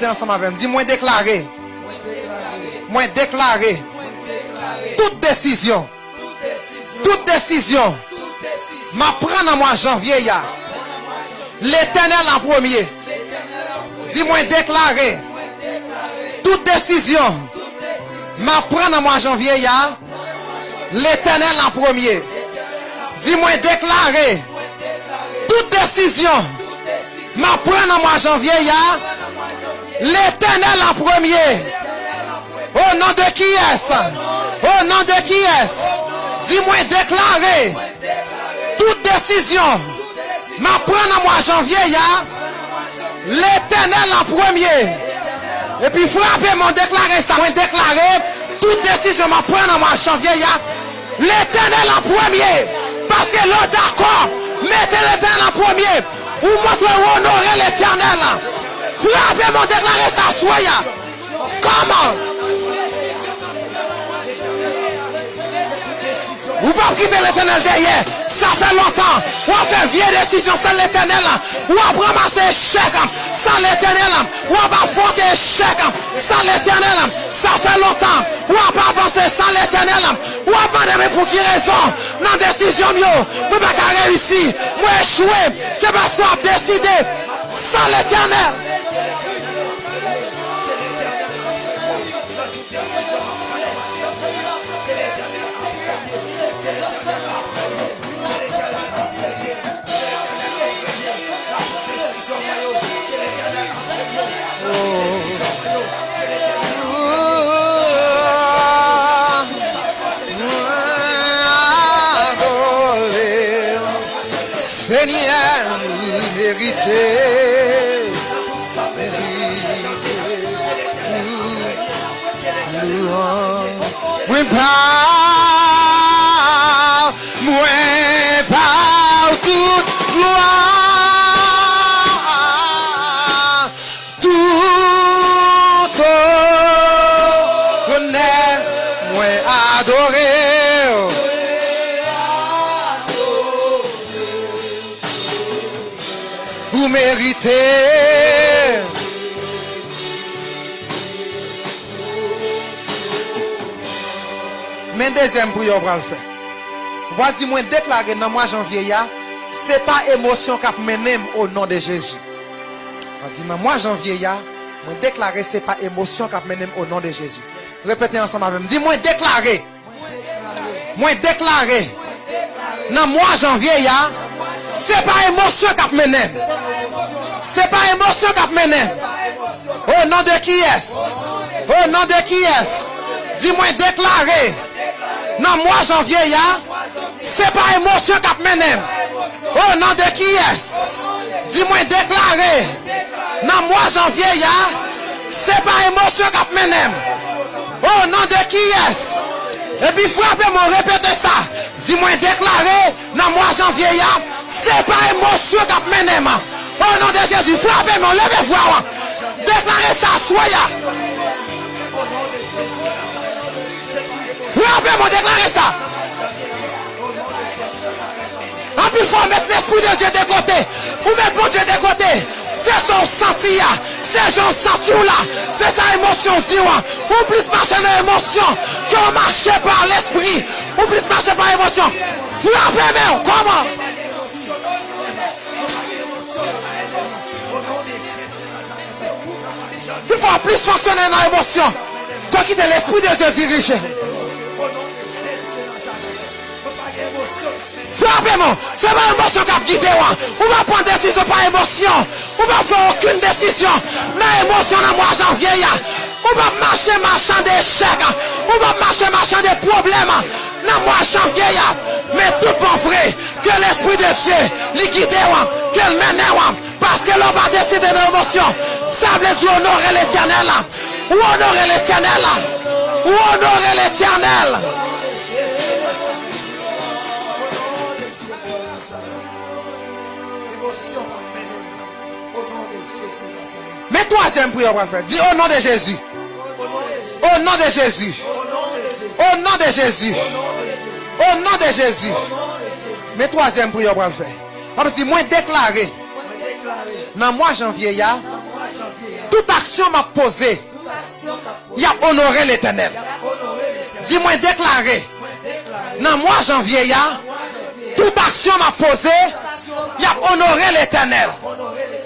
Ensemble avec moi. Dis-moi déclarer. Moi déclarer. Toute décision. Toute décision. M'apprendre à moi janvier. L'éternel en premier. Dis-moi déclarer. Toute décision. M'apprendre à moi janvier. L'éternel en premier. Dis-moi déclarer. Toute décision. M'apprendre à moi janvier. L'éternel en premier. Au nom de qui est-ce? Au nom de qui est-ce? Dis-moi déclarer toute décision. M'apprendre à moi janvier, ya. L'éternel en premier. Et puis frappez mon déclarer ça. Moi déclarer toute décision. M'apprendre à moi janvier, ya. L'éternel en premier. Parce que l'autre d'accord. Mettez l'éternel en premier. Ou montrez honorer l'éternel. Frappez mon déclarer ça, soya. Comment Ou pas quitter l'éternel derrière. Ça fait longtemps. Ou on fait vieille décision sans l'éternel. Ou on ramasser échec sans l'éternel. Ou on va fort échec sans l'éternel. Ça fait longtemps. Ou on pas avancer sans l'éternel. Ou on pas demander pour qui raison? Dans décision mieux. Vous pas réussir. Moi échouer. C'est parce qu'on a décidé sans l'éternel. Seigneur, vous Moi pas, moi pas toute gloire, tout honneur, moi adoré. Vous méritez. Deuxième prière pour le faire. Voici moi déclarer dans mois janvier ya, c'est pas émotion qui mené au nom de Jésus. Voici dans mois janvier moi déclarer c'est pas émotion qui mené au nom de Jésus. Répétez ensemble avec moi. Dis-moi déclarer. Moi déclarer. Dans mois janvier ya, c'est pas émotion qui mené. C'est pas émotion qui mené. Au nom de qui est-ce? Au nom de qui est-ce? Dis-moi déclarer. Dans le mois janvier, ya, c'est pas émotion qui mené. Au nom de qui est Dis-moi déclaré. Dans le mois janvier, ya, c'est pas émotion qui mené. Au nom de qui est Et puis frappez-moi, répétez ça. Dis-moi déclaré dans le mois janvier, ya, c'est pas émotion qui mené. Au nom de Jésus, frappez-moi, levez-vous. Déclarez ça, soyez. Ça. En plus, il faut mettre l'esprit de Dieu de côté. Ou mettre mon Dieu de côté. C'est son senti, c'est son senti là. C'est sa émotion, Ou plus marcher dans l'émotion que marcher par l'esprit. Ou plus marcher par l'émotion. Frappez-moi, comment? Il faut plus fonctionner dans l'émotion. Toi qui es l'esprit de Dieu dirigé. C'est pas l'émotion qui a guidé. On va prendre décision par émotion. On va faire aucune décision. Mais émotion dans le mois janvier. On va marcher marchand d'échecs. On va marcher marchand des problèmes. Dans le mois janvier. Mais tout bon vrai. Que l'esprit de Dieu les guide. Que le mène. Parce que l'on va décider de l'émotion. Ça veut honorer l'éternel. Ou honorer l'éternel. Ou honorer l'éternel. Mais troisième prière, on va faire. Dis au nom de Jésus. Au nom de Jésus. Au nom de Jésus. Au nom de Jésus. Mais troisième prière, on va faire. Parce que moi déclaré. Dans le mois janvier, toute action m'a posé. Il a honoré l'éternel. Dis-moi déclaré. Dans le mois janvier, toute action m'a posé. Il a honoré l'éternel.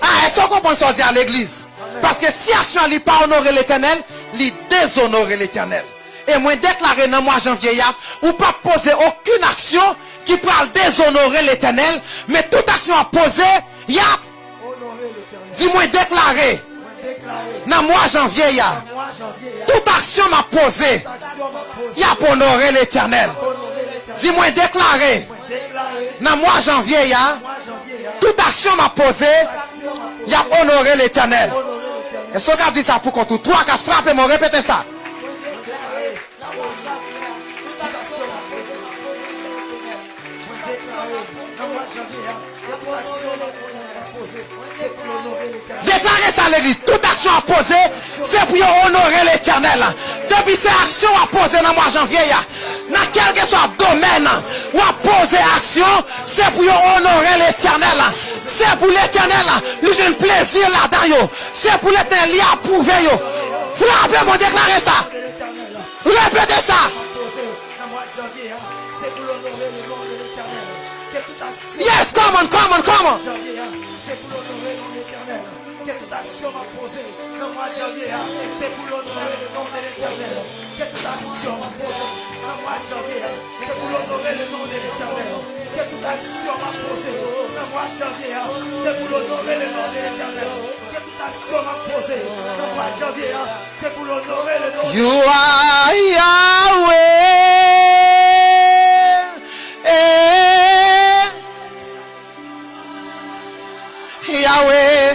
Ah, est-ce qu'on pense à l'église? Parce que si action n'est pas honoré l'éternel, il déshonorer l'éternel. Et moi déclaré dans le mois janvier, ou pas poser aucune action qui peut déshonorer l'éternel, mais toute action à poser, il y a Dis-moi déclaré. Dans le mois janvier, toute action m'a posé. Il y a pour honorer l'éternel. Dis-moi déclaré. Dans le mois janvier, toute action m'a posé. Il y a honoré l'éternel. Et ce gars dit ça pour qu'on tout. Trois, quatre frappes et m'ont répété ça. Déclarez ça à l'église. Toute action à poser, c'est pour honorer l'éternel. Depuis ces actions à poser dans le mois janvier, dans quel que soit domaine où à poser action, c'est pour honorer l'éternel. C'est pour l'éternel. Lui, j'ai un plaisir là-dedans. C'est pour l'éternel. Il a approuvé. Frappez-moi, déclarez ça. Répétez ça. Yes, come on, come on, come on. C'est pour l'honorer de l'éternel. Que toute action m'a posé dans mois de janvier, c'est pour l'honorer le nom de l'éternel. Que toute action m'a posé dans mois de janvier, c'est pour l'honorer le nom de l'éternel. Que toute action m'a dans le mois de janvier, c'est pour l'honorer le nom de l'éternel. Que toute action m'a posé dans mois de janvier, c'est pour l'honorer le nom de l'éternel. You are Yahweh. Yahweh.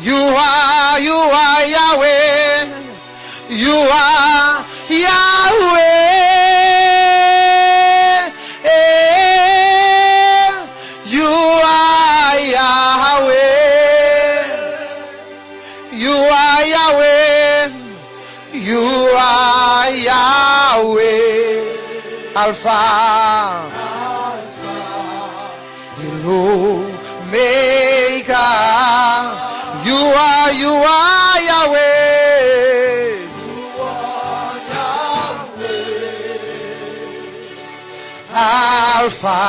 You are, you are Yahweh. You are Yahweh. Are Yahweh. Alpha. Hello. Maker. You are, you are Yahweh. You are Yahweh. Alpha,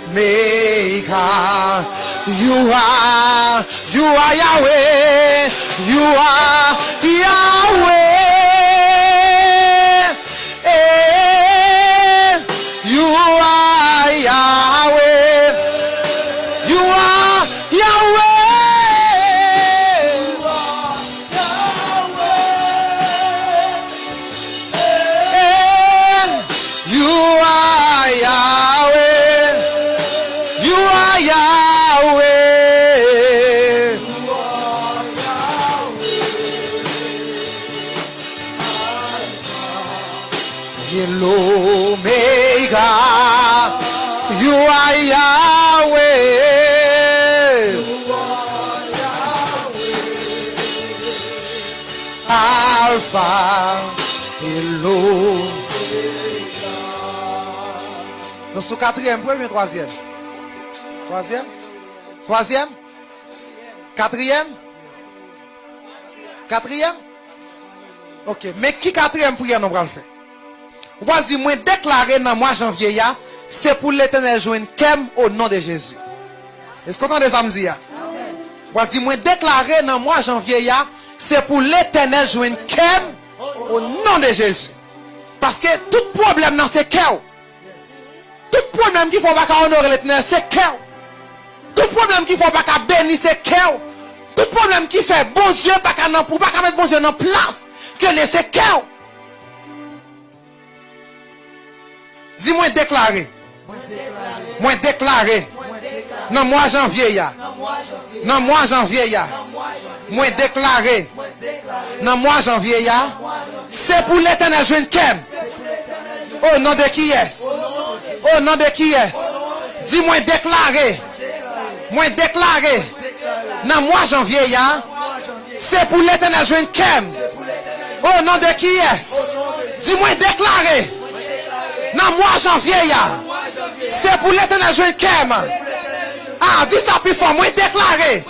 Omega. You are, you are Yahweh. You are Yahweh. You are Yahweh. Alpha. Nous sommes quatrième, premier, troisième. Troisième? Troisième? Quatrième? Quatrième? Ok, mais qui quatrième prière nous allons faire? Ou pas dire, moi déclarer dans le mois janvier, c'est pour l'éternel joindre kem au nom de Jésus. Est-ce ça me dire? Ou pas dire, moi déclarer dans le mois janvier, c'est pour l'éternel joindre kem au nom de Jésus. Parce que tout problème dans ce cœur, tout problème qui faut pas honorer l'éternel, c'est cœur. Tout problème qui faut pas bénir, c'est cœur. Tout problème qui fait bon Dieu, pas qu'à pour pas mettre bon Dieu dans place, que laisser cœur. Dis-moi déclaré. Mwen deklare nan mwa janvye ya. Nan mwa janvye ya. Mwen deklare nan mwa janvye ya. Se pou l'Eternel jwen kem. O nan de ki yes. O nan de ki yes. Di mwen deklare. Mwen deklare nan mwa janvye ya. Se pou l'Eternel jwen kem. O nan de ki yes. Di mwen deklare nan mwa janvye ya. C'est pour l'éternel jeune kem. Ah, dis ça plus fort. Moi déclaré.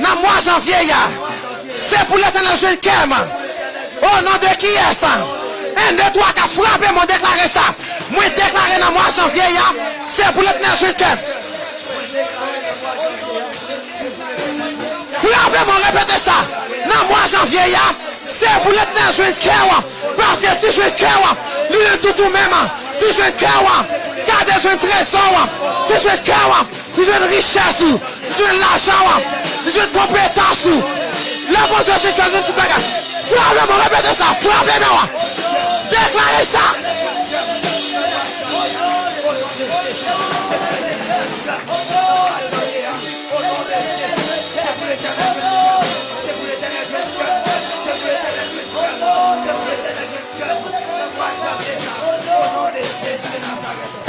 Dans mois janvier. C'est pour l'éternel jeune kem. Au nom de qui est ça? 1, 2, 3, 4, frappez, moi déclaré ça. Moi déclaré dans mois janvier. C'est pour l'éternel jeune kem. Frappez, moi répétez ça. Dans mois janvier. C'est pour l'éternel jeune kem. Parce que si je cœur, lui tout tout même. Si je cœur, gardez je trésor. Si je cœur, si je une richesse, si je l'argent, si je une compétence. La bonne Dieu, c'est quelqu'un tout bagage. Frappez-moi, répétez ça, frappez-moi. Déclarez ça.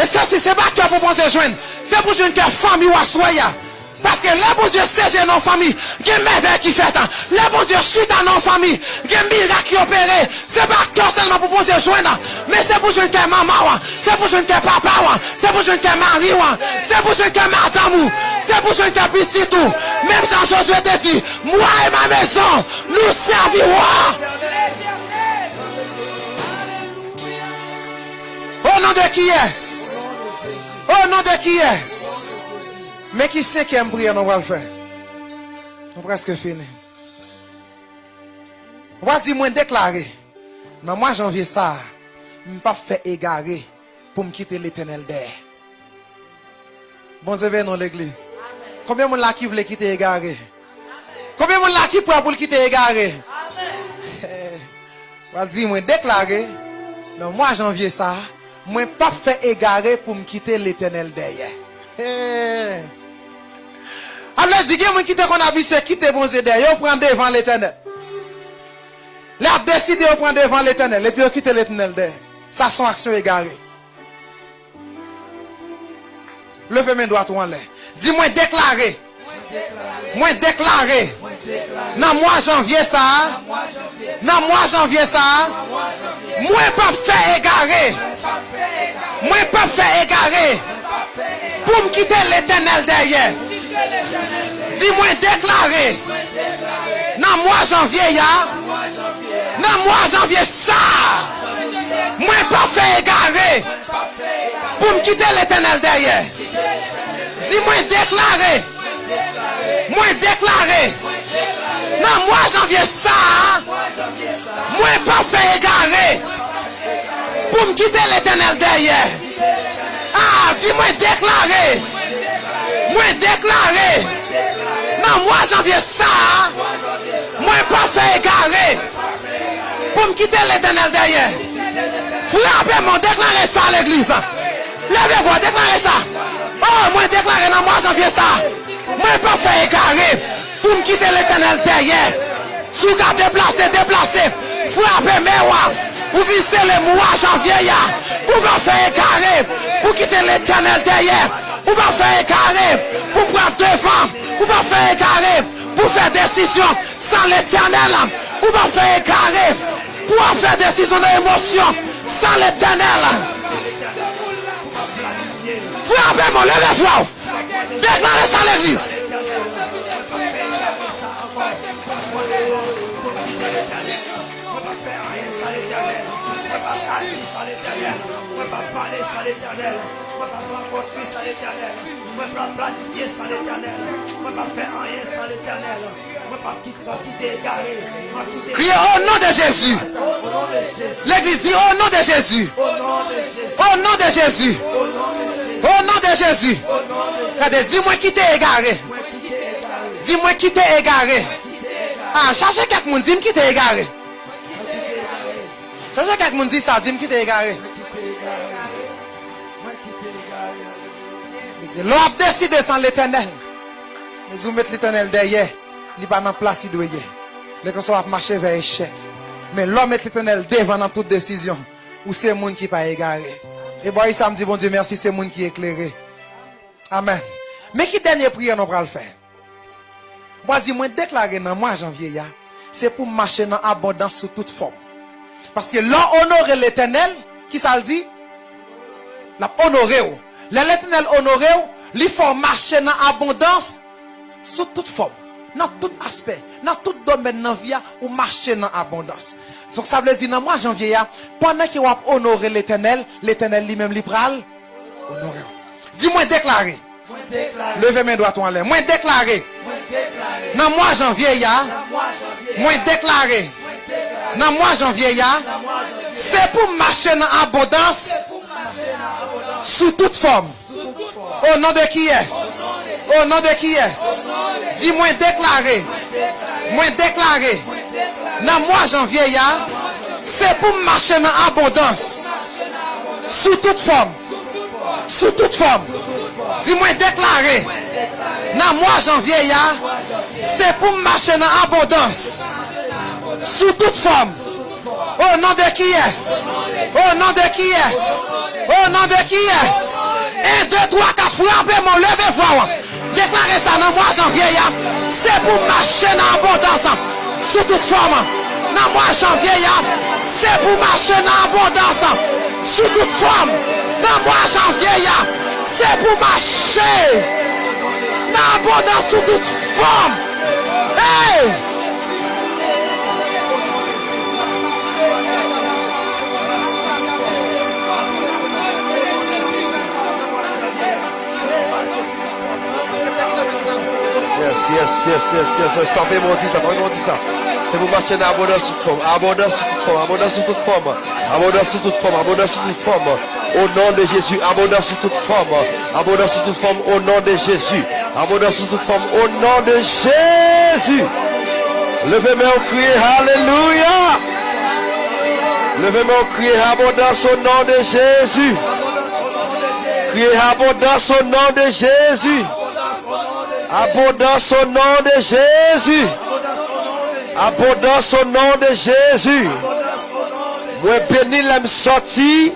Et ça, c'est pas cœur pour penser joindre. C'est pour joindre que famille ou assoya. Parce que là, bon Dieu, c'est dans famille. Il y a qui fait. Là, bon Dieu, chute dans famille. Il y a miracle qui opéré. C'est pas cœur seulement pour penser joindre. Mais c'est pour joindre que maman. C'est pour joindre que papa. C'est pour joindre que mari. C'est pour joindre que madame. C'est pour joindre que petit tout. Même Jean-Josué te dit, moi et ma maison, nous servirons. Au nom de qui est Au nom de qui est Mais qui c'est qui aime prière nous va le faire Nous presque fini. On va dire moi, déclarer. Dans mois janvier ça, je ne pas faire égarer pour me quitter l'éternel d'air. Bon Dieu, dans non, l'église. Combien de gens qui voulait quitter égaré Combien de gens qui prend pour quitter égaré eh, On va dire moi, déclarer. Dans mois janvier ça, mwen pa fè egare pou m kite l'Eternel deye. Hey. Able zige mwen kite kon abise, kite bonze deye, yo pran devan l'Eternel. Le ap deside yo pran devan l'Eternel, epi yo kite l'Eternel deye. Sa son aksyon egare. Leve men doat ou an lè. Di mwen deklare. Mwen deklare. Moi. Dans mois janvier ça. Dans mois janvier ça. Moi pas fait égarer. Moi pas fait égarer. Pour me quitter l'éternel derrière. Dis-moi déclarer. Dans mois janvier. Dans mois janvier ça. Moi pas fait égarer. Pour me quitter l'éternel derrière. Dis-moi déclarer. Moi Dans mois janvier ça. Moi pas fait égarer. Pour me quitter l'éternel derrière. Ah, dis-moi déclarer. Moi déclarer. Dans mois janvier ça. Moi pas fait égarer. Pour me quitter l'éternel derrière. Frappez-moi, déclarez ça à l'église. Levez-vous, déclarez ça. Oh, moi déclaré dans mois janvier ça. Moi pas fait égarer. Pour me quitter l'éternel derrière. Sous qu'à déplacer, déplacer. Frappez, mais Ou visez le mois janvier, ya. Ou va faire un carré. Pour quitter l'éternel derrière. Ou va faire carré. Pour prendre devant. Ou va faire carré. Pour faire décision sans l'éternel. Ou va faire carré. Pour faire décision d'émotion sans l'éternel. Frappez-moi, levez-vous. Déclarez ça à l'église. Mwen pa planifiye sa l'Eternel Mwen pa fe anyen sa l'Eternel Mwen pa kite gare Mwen kite Criez au nom de Jésus. L'église dit au nom de Jésus. Au nom de Jésus Au nom de Jésus. Regardez, dis-moi qui t'est égaré. Dis-moi qui t'est égaré. Ah, cherchez quelqu'un dit qui t'est égaré. Cherchez quelqu'un dit ça, dis-moi qui t'est égaré. L'homme a décidé sans l'éternel. Mais vous mettez l'éternel derrière. Il n'est pas dans la place doit. Les va marcher vers l'échec. Mais l'homme met l'éternel devant dans toute décision. Ou c'est le monde qui n'est pas égaré. Et bon, ça me dit, bon Dieu, merci, c'est le monde qui est éclairé. Amen. Mais qui dernière prière nous le faire? Moi, dis moi déclarer dans moi janvier, c'est pour marcher dans abondance sous toute forme. Parce que l'on honore l'éternel, qui ça le dit? L'a honoré. L'éternel honoré, il faut marcher dans abondance sous toute forme, dans tout aspect, dans tout domaine dans la vie, ou marcher dans abondance. Donc ça veut dire dans moi janvier, pendant que vous honoré l'éternel, l'éternel lui-même lui pral honoré. Dis-moi déclarer. Levez mes doigts en l'air. Moi déclarer. Dans moi janvier, moi déclarer. Dans moi janvier, c'est pour marcher dans abondance Sous toute forme. Au nom de qui est Au nom de qui est Dis moi déclaré. Moi déclaré. Dans moi janvier, c'est pour marcher dans abondance. Sous toute forme. Sous toute forme. Dis moi déclaré. Dans moi janvier, c'est pour marcher dans abondance. Sous toute forme. Au nom de qui est Au nom de qui est Au nom de qui est Un, deux, trois, quatre, frappez mon levez voix. Déclarez ça dans moi, janvier. C'est pour marcher dans l'abondance. Sous toute forme. Dans moi, janvier, c'est pour marcher dans l'abondance. Sous toute forme. Dans moi, janvier, c'est pour marcher dans l'abondance sous toute forme. Hey! Yes, yes, yes, yes, yes, yes. Mon dit ça, mon dit ça. C'est pour marcher dans abondance sous toute forme, abondance sous toute forme, abondance sous toute forme, abondance sous toute forme, abondance toute forme. Au nom de Jésus, abondance sous toute forme, abondance sous toute forme, au nom de Jésus, abondance sous toute forme, au nom de Jésus. Levez-moi au crier, Alléluia. Levez-moi au crier, abondance au nom de Jésus. Criez abondance au nom de Jésus. Abondance au nom de Jésus. Abondance au nom de Jésus. Moi béni l'aime sorti.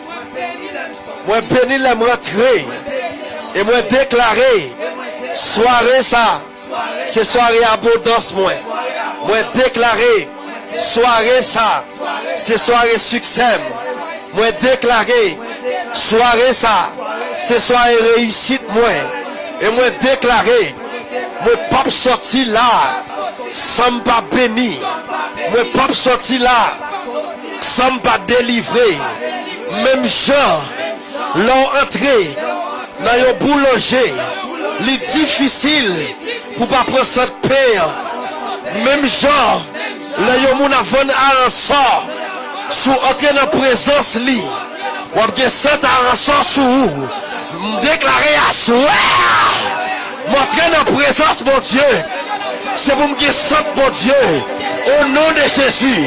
Moi béni l'aime rentrer. Et moi déclarer. Soirée ça. C'est soirée abondance moi. Moi déclarer. Soirée ça. C'est soirée succès. Moi déclarer. Soirée ça. C'est soirée réussite moi. Et moi déclarer. Mwen pap soti la, samba beni. Mwen pap soti la, samba delivre. Mem jan, lan entre, nan yon boulonje, li difisil pou pa presen per. Mem jan, lan yon moun avon aransan, sou entre nan prezans li. Wap gen sent aransan sou ou, mdeklare aswe. Montre nan prezans bon Diyo. Se pou mge sant bon Diyo. Au nom de Jésus.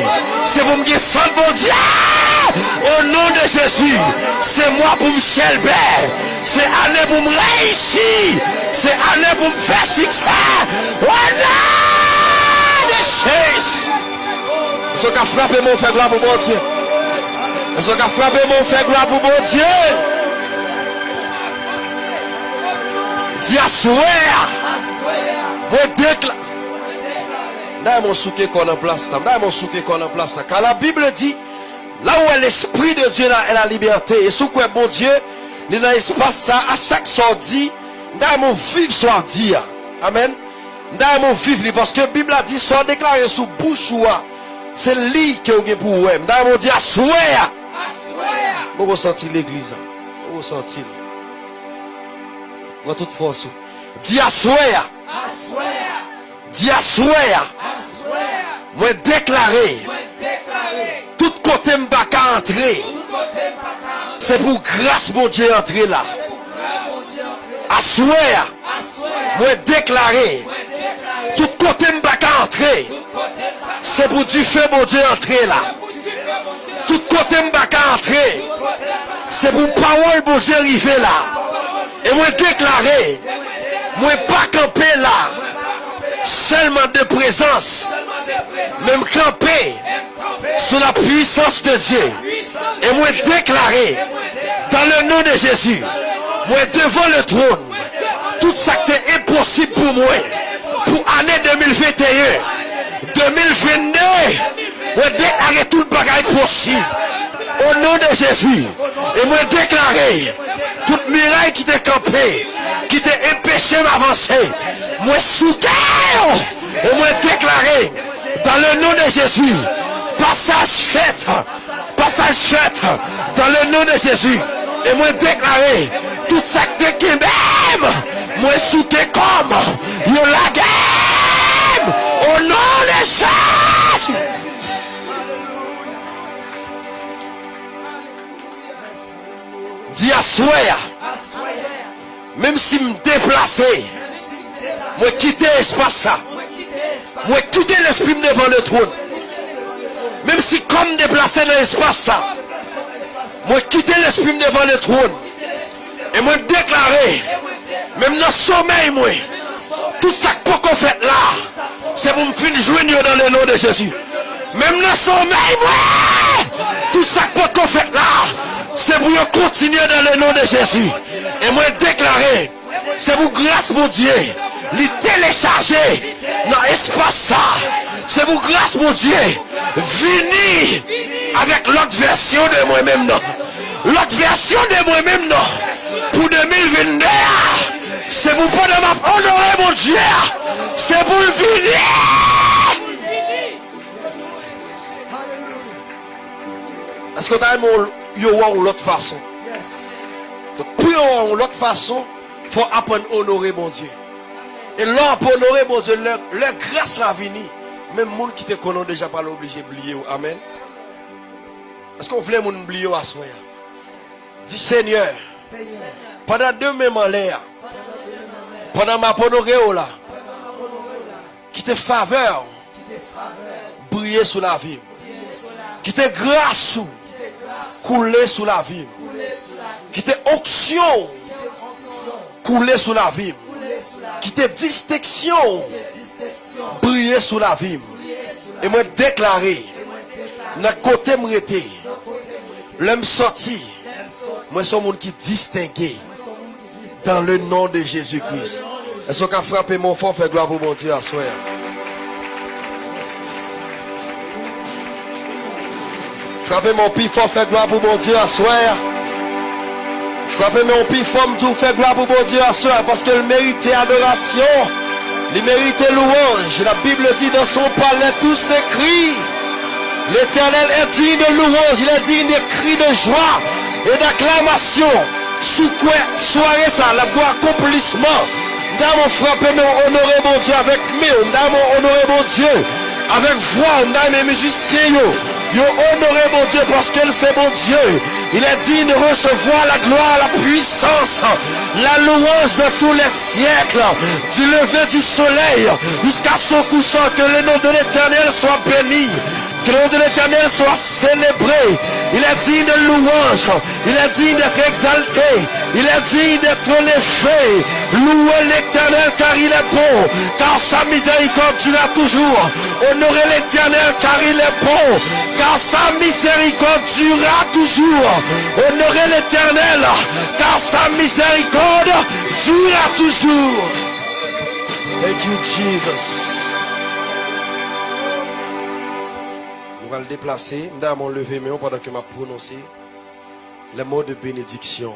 Se pou mge sant bon Diyo. Ah! Au nom de Jésus. Se mwa pou mchelbe. Se ane pou mreishi. Se ane pou mfe siksa. Au nom de Jésus. Sou ka frape moun fè glan pou bon Diyo. Sou ka frape moun fè glan pou bon Diyo. Di aswe Mwen dekla Nda yon souke kon an plas ta Nda yon souke kon an plas ta Kan la Bible di La ou e l'esprit de Dieu la e la liberté. E sou kwen bon Dieu Li nan espas sa A chak sordi Nda yon viv sordi ya. Amen. Nda yon viv li Paske Bible la di Son deklare sou bouchoua Se li ke ou gen pou ouem Nda yon di aswe Aswe Mwen resenti l'eglise Mwen resenti l'eglise Mwen tout fos ou. Di asweya. Asweya. Di asweya. Asweya. Mwen deklare. Mwen deklare. Tout kote mbaka antre. Tout kote mbaka antre. Se pou grase bon Dje antre la. Se pou grase bon Dje antre la. Asweya. Asweya. Mwen deklare. Mwen deklare. Tout kote mbaka antre. Tout kote mbaka antre. Se pou du fe bon Dje antre la. Se pou du fe bon Dje antre la. Tout kote mbaka antre. Tout kote mbaka antre. Se pou parol bon Dje rive la. Et moi déclaré. Moi pas camper là. Seulement de présence. Même camper sous la puissance de Dieu. Et moi déclaré dans le nom de Jésus. Moi devant le trône. Tout ça qui est impossible pour moi. Pour année 2021. 2022. Moi déclaré tout le bagage possible. Au nom de Jésus. Et moi déclaré toute miraille qui t'est campé, qui t'est empêché m'avancer. Moi sous. Et moi déclaré dans le nom de Jésus. Passage fait. Passage fait. Dans le nom de Jésus. Et moi déclaré toute ça qui même. Moi sous tes comme. Yo la game. Au nom de Jésus. Dis à souhait. Même si me déplacer. Moi quitter l'espace ça. Moi quitter l'esprit devant le trône. Même si comme déplacer dans l'espace ça. Moi quitter l'esprit devant le trône. Et moi déclarer. Même dans le sommeil moi. Tout ça que qu'on fait là. C'est pour me finir joindre dans le nom de Jésus. Même dans le sommeil moi. Tout ça que qu'on fait là. C'est pour continuer dans le nom de Jésus. Et moi déclarer. C'est pour grâce mon Dieu. Les télécharger dans l'espace ça. C'est pour grâce mon Dieu. Venir avec l'autre version de moi-même non. L'autre version de moi-même non. Pour 2022. C'est pour pas de honorer mon Dieu. C'est pour venir. Est-ce que tu as une autre façon? Donc, pour une autre façon, il faut apprendre à honorer mon Dieu. Et là, pour honorer mon Dieu, leur, leur grâce la venue. Même les gens qui te connaissent déjà pas l'obligé d'oublier. Amen. Est-ce qu'on voulait mon oublier à soi? Dis Seigneur, pendant deux mêmes en l'air, pendant ma honoré là, qui te faveur, briller sous la vie, qui te grâce sous, couler sous la vie, qui te onction, couler sous la vie, qui te distinction, briller sous la vie. Et moi déclarer, dans côté m'rete, l'homme sorti, moi suis un monde qui distingué dans le nom de Jésus-Christ. Est-ce qu'on a frappé mon fort, fait gloire pour mon Dieu à soi? Frappez mon pif fort, fait gloire pour mon Dieu à soi. Frappez mon pif fort, tout fait gloire pour mon Dieu à soi. Parce qu'il méritait adoration. Il méritait louange. La Bible dit dans son palais, tout s'écrit. L'éternel est digne de louange. Il est digne de cris de joie et d'acclamation. Sous quoi soirée ça, la gloire accomplissement. Nous frappé mon honoré mon Dieu avec nous. Nous avons honoré mon Dieu avec voix. Nous avons mes musiciens. Yo honoré mon Dieu parce qu'elle c'est mon Dieu. Il est digne de recevoir la gloire, la puissance, la louange de tous les siècles, du lever du soleil jusqu'à son couchant, que le nom de l'éternel soit béni. Que le nom de l'éternel soit célébré. Il est digne de louange. Il est digne d'être exalté. Il est digne d'être élevé. Louez l'éternel car il est bon. Car sa miséricorde durera toujours. Honorez l'éternel car il est bon. Car sa miséricorde durera toujours. Honorez l'éternel car sa miséricorde durera toujours. Thank you, Jesus. Allons le déplacer. Nous allons lever pendant que m'a prononcé les mots de bénédiction.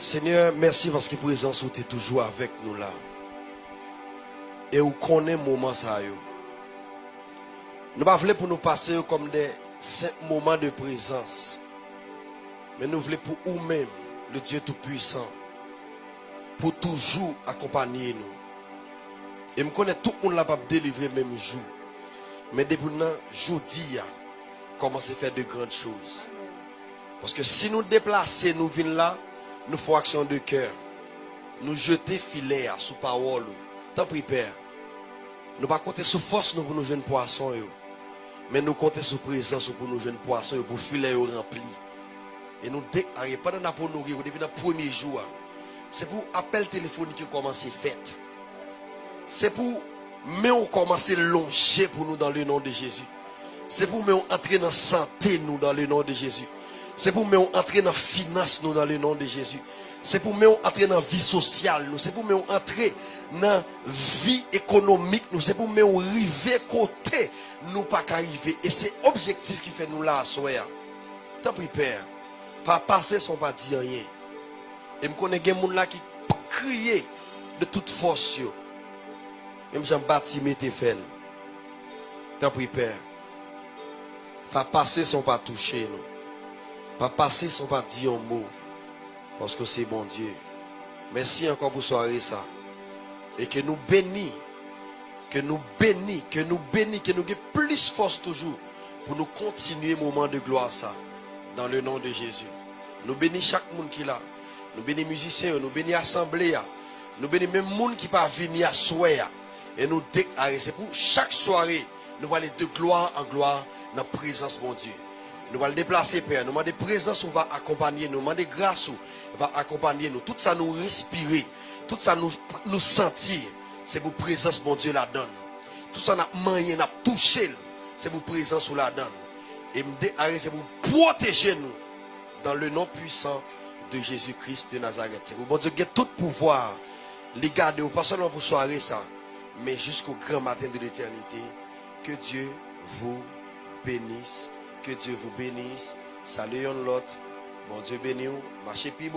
Seigneur, merci parce que présence où tu es toujours avec nous là. Et où connaît moment ça. Nous pas voulons pour nous passer comme des moments de présence. Mais nous voulons pour nous-mêmes, le Dieu Tout-Puissant, pour toujours accompagner nous. Et je connais tout le monde là pas délivrer même jour. Mais depuis maintenant, jeudi, commence à faire de grandes choses. Parce que si nous déplaçons, nous venons là, nous faisons action de cœur. Nous jeter filet sous parole. Tant pis, Père. Nous pas compter sur force nous pour nous jeunes poissons. Mais nous compter sur présence pour nous jeunes poissons, pour filet rempli. Et nous déclarer, pendant la nourrir, depuis le premier jour, c'est pour appel téléphonique qui commence à faire. C'est pour mais on commence à longer pour nous dans le nom de Jésus. C'est pour nous entrer dans la santé nous dans le nom de Jésus. C'est pour nous entrer dans la finance nous dans le nom de Jésus. C'est pour nous entrer dans la vie sociale nous. C'est pour nous entrer dans la vie économique nous. C'est pour nous arriver côté nous pas qu'arriver. Et c'est l'objectif qui fait nous là. Tant pis Père. Pas passer sans pas dire rien. Et je connais des gens qui crient de toute force. Même Jean bâti mettez fait. Tant pis Père. Pas passer sans pas toucher nous. Pas passer sans pas dire un mot. Parce que c'est bon Dieu. Merci encore pour soirée ça. Et que nous bénis. Que nous bénis. Que nous bénis. Que nous ayons plus force toujours. Pour nous continuer moment de gloire ça. Dans le nom de Jésus. Nous bénis chaque monde qui est là. Nous bénis musiciens. Nous bénis assemblée. Nous bénis même monde qui pas venir à soir. Et nous déclarer. C'est pour chaque soirée. Nous allons aller de gloire en gloire dans la présence mon Dieu. Nous allons déplacer, Père. Nous demandons présence, on va accompagner nous. Nous demandons grâce, on va accompagner nous. Tout ça nous respirer. Tout ça nous, sentir. C'est pour présence, mon Dieu, la donne. Tout ça n'a manié, n'a touché. C'est pour présence, ou la donne. Et me déclarer, c'est pour protéger nous. Dans le nom puissant de Jésus-Christ de Nazareth. C'est pour mon Dieu, qui a tout pouvoir. Les garder, pas seulement pour soirée, ça. Mais jusqu'au grand matin de l'éternité. Que Dieu vous bénisse. Que Dieu vous bénisse. Salut l'autre. Bon Dieu béni. vous. Marchez puis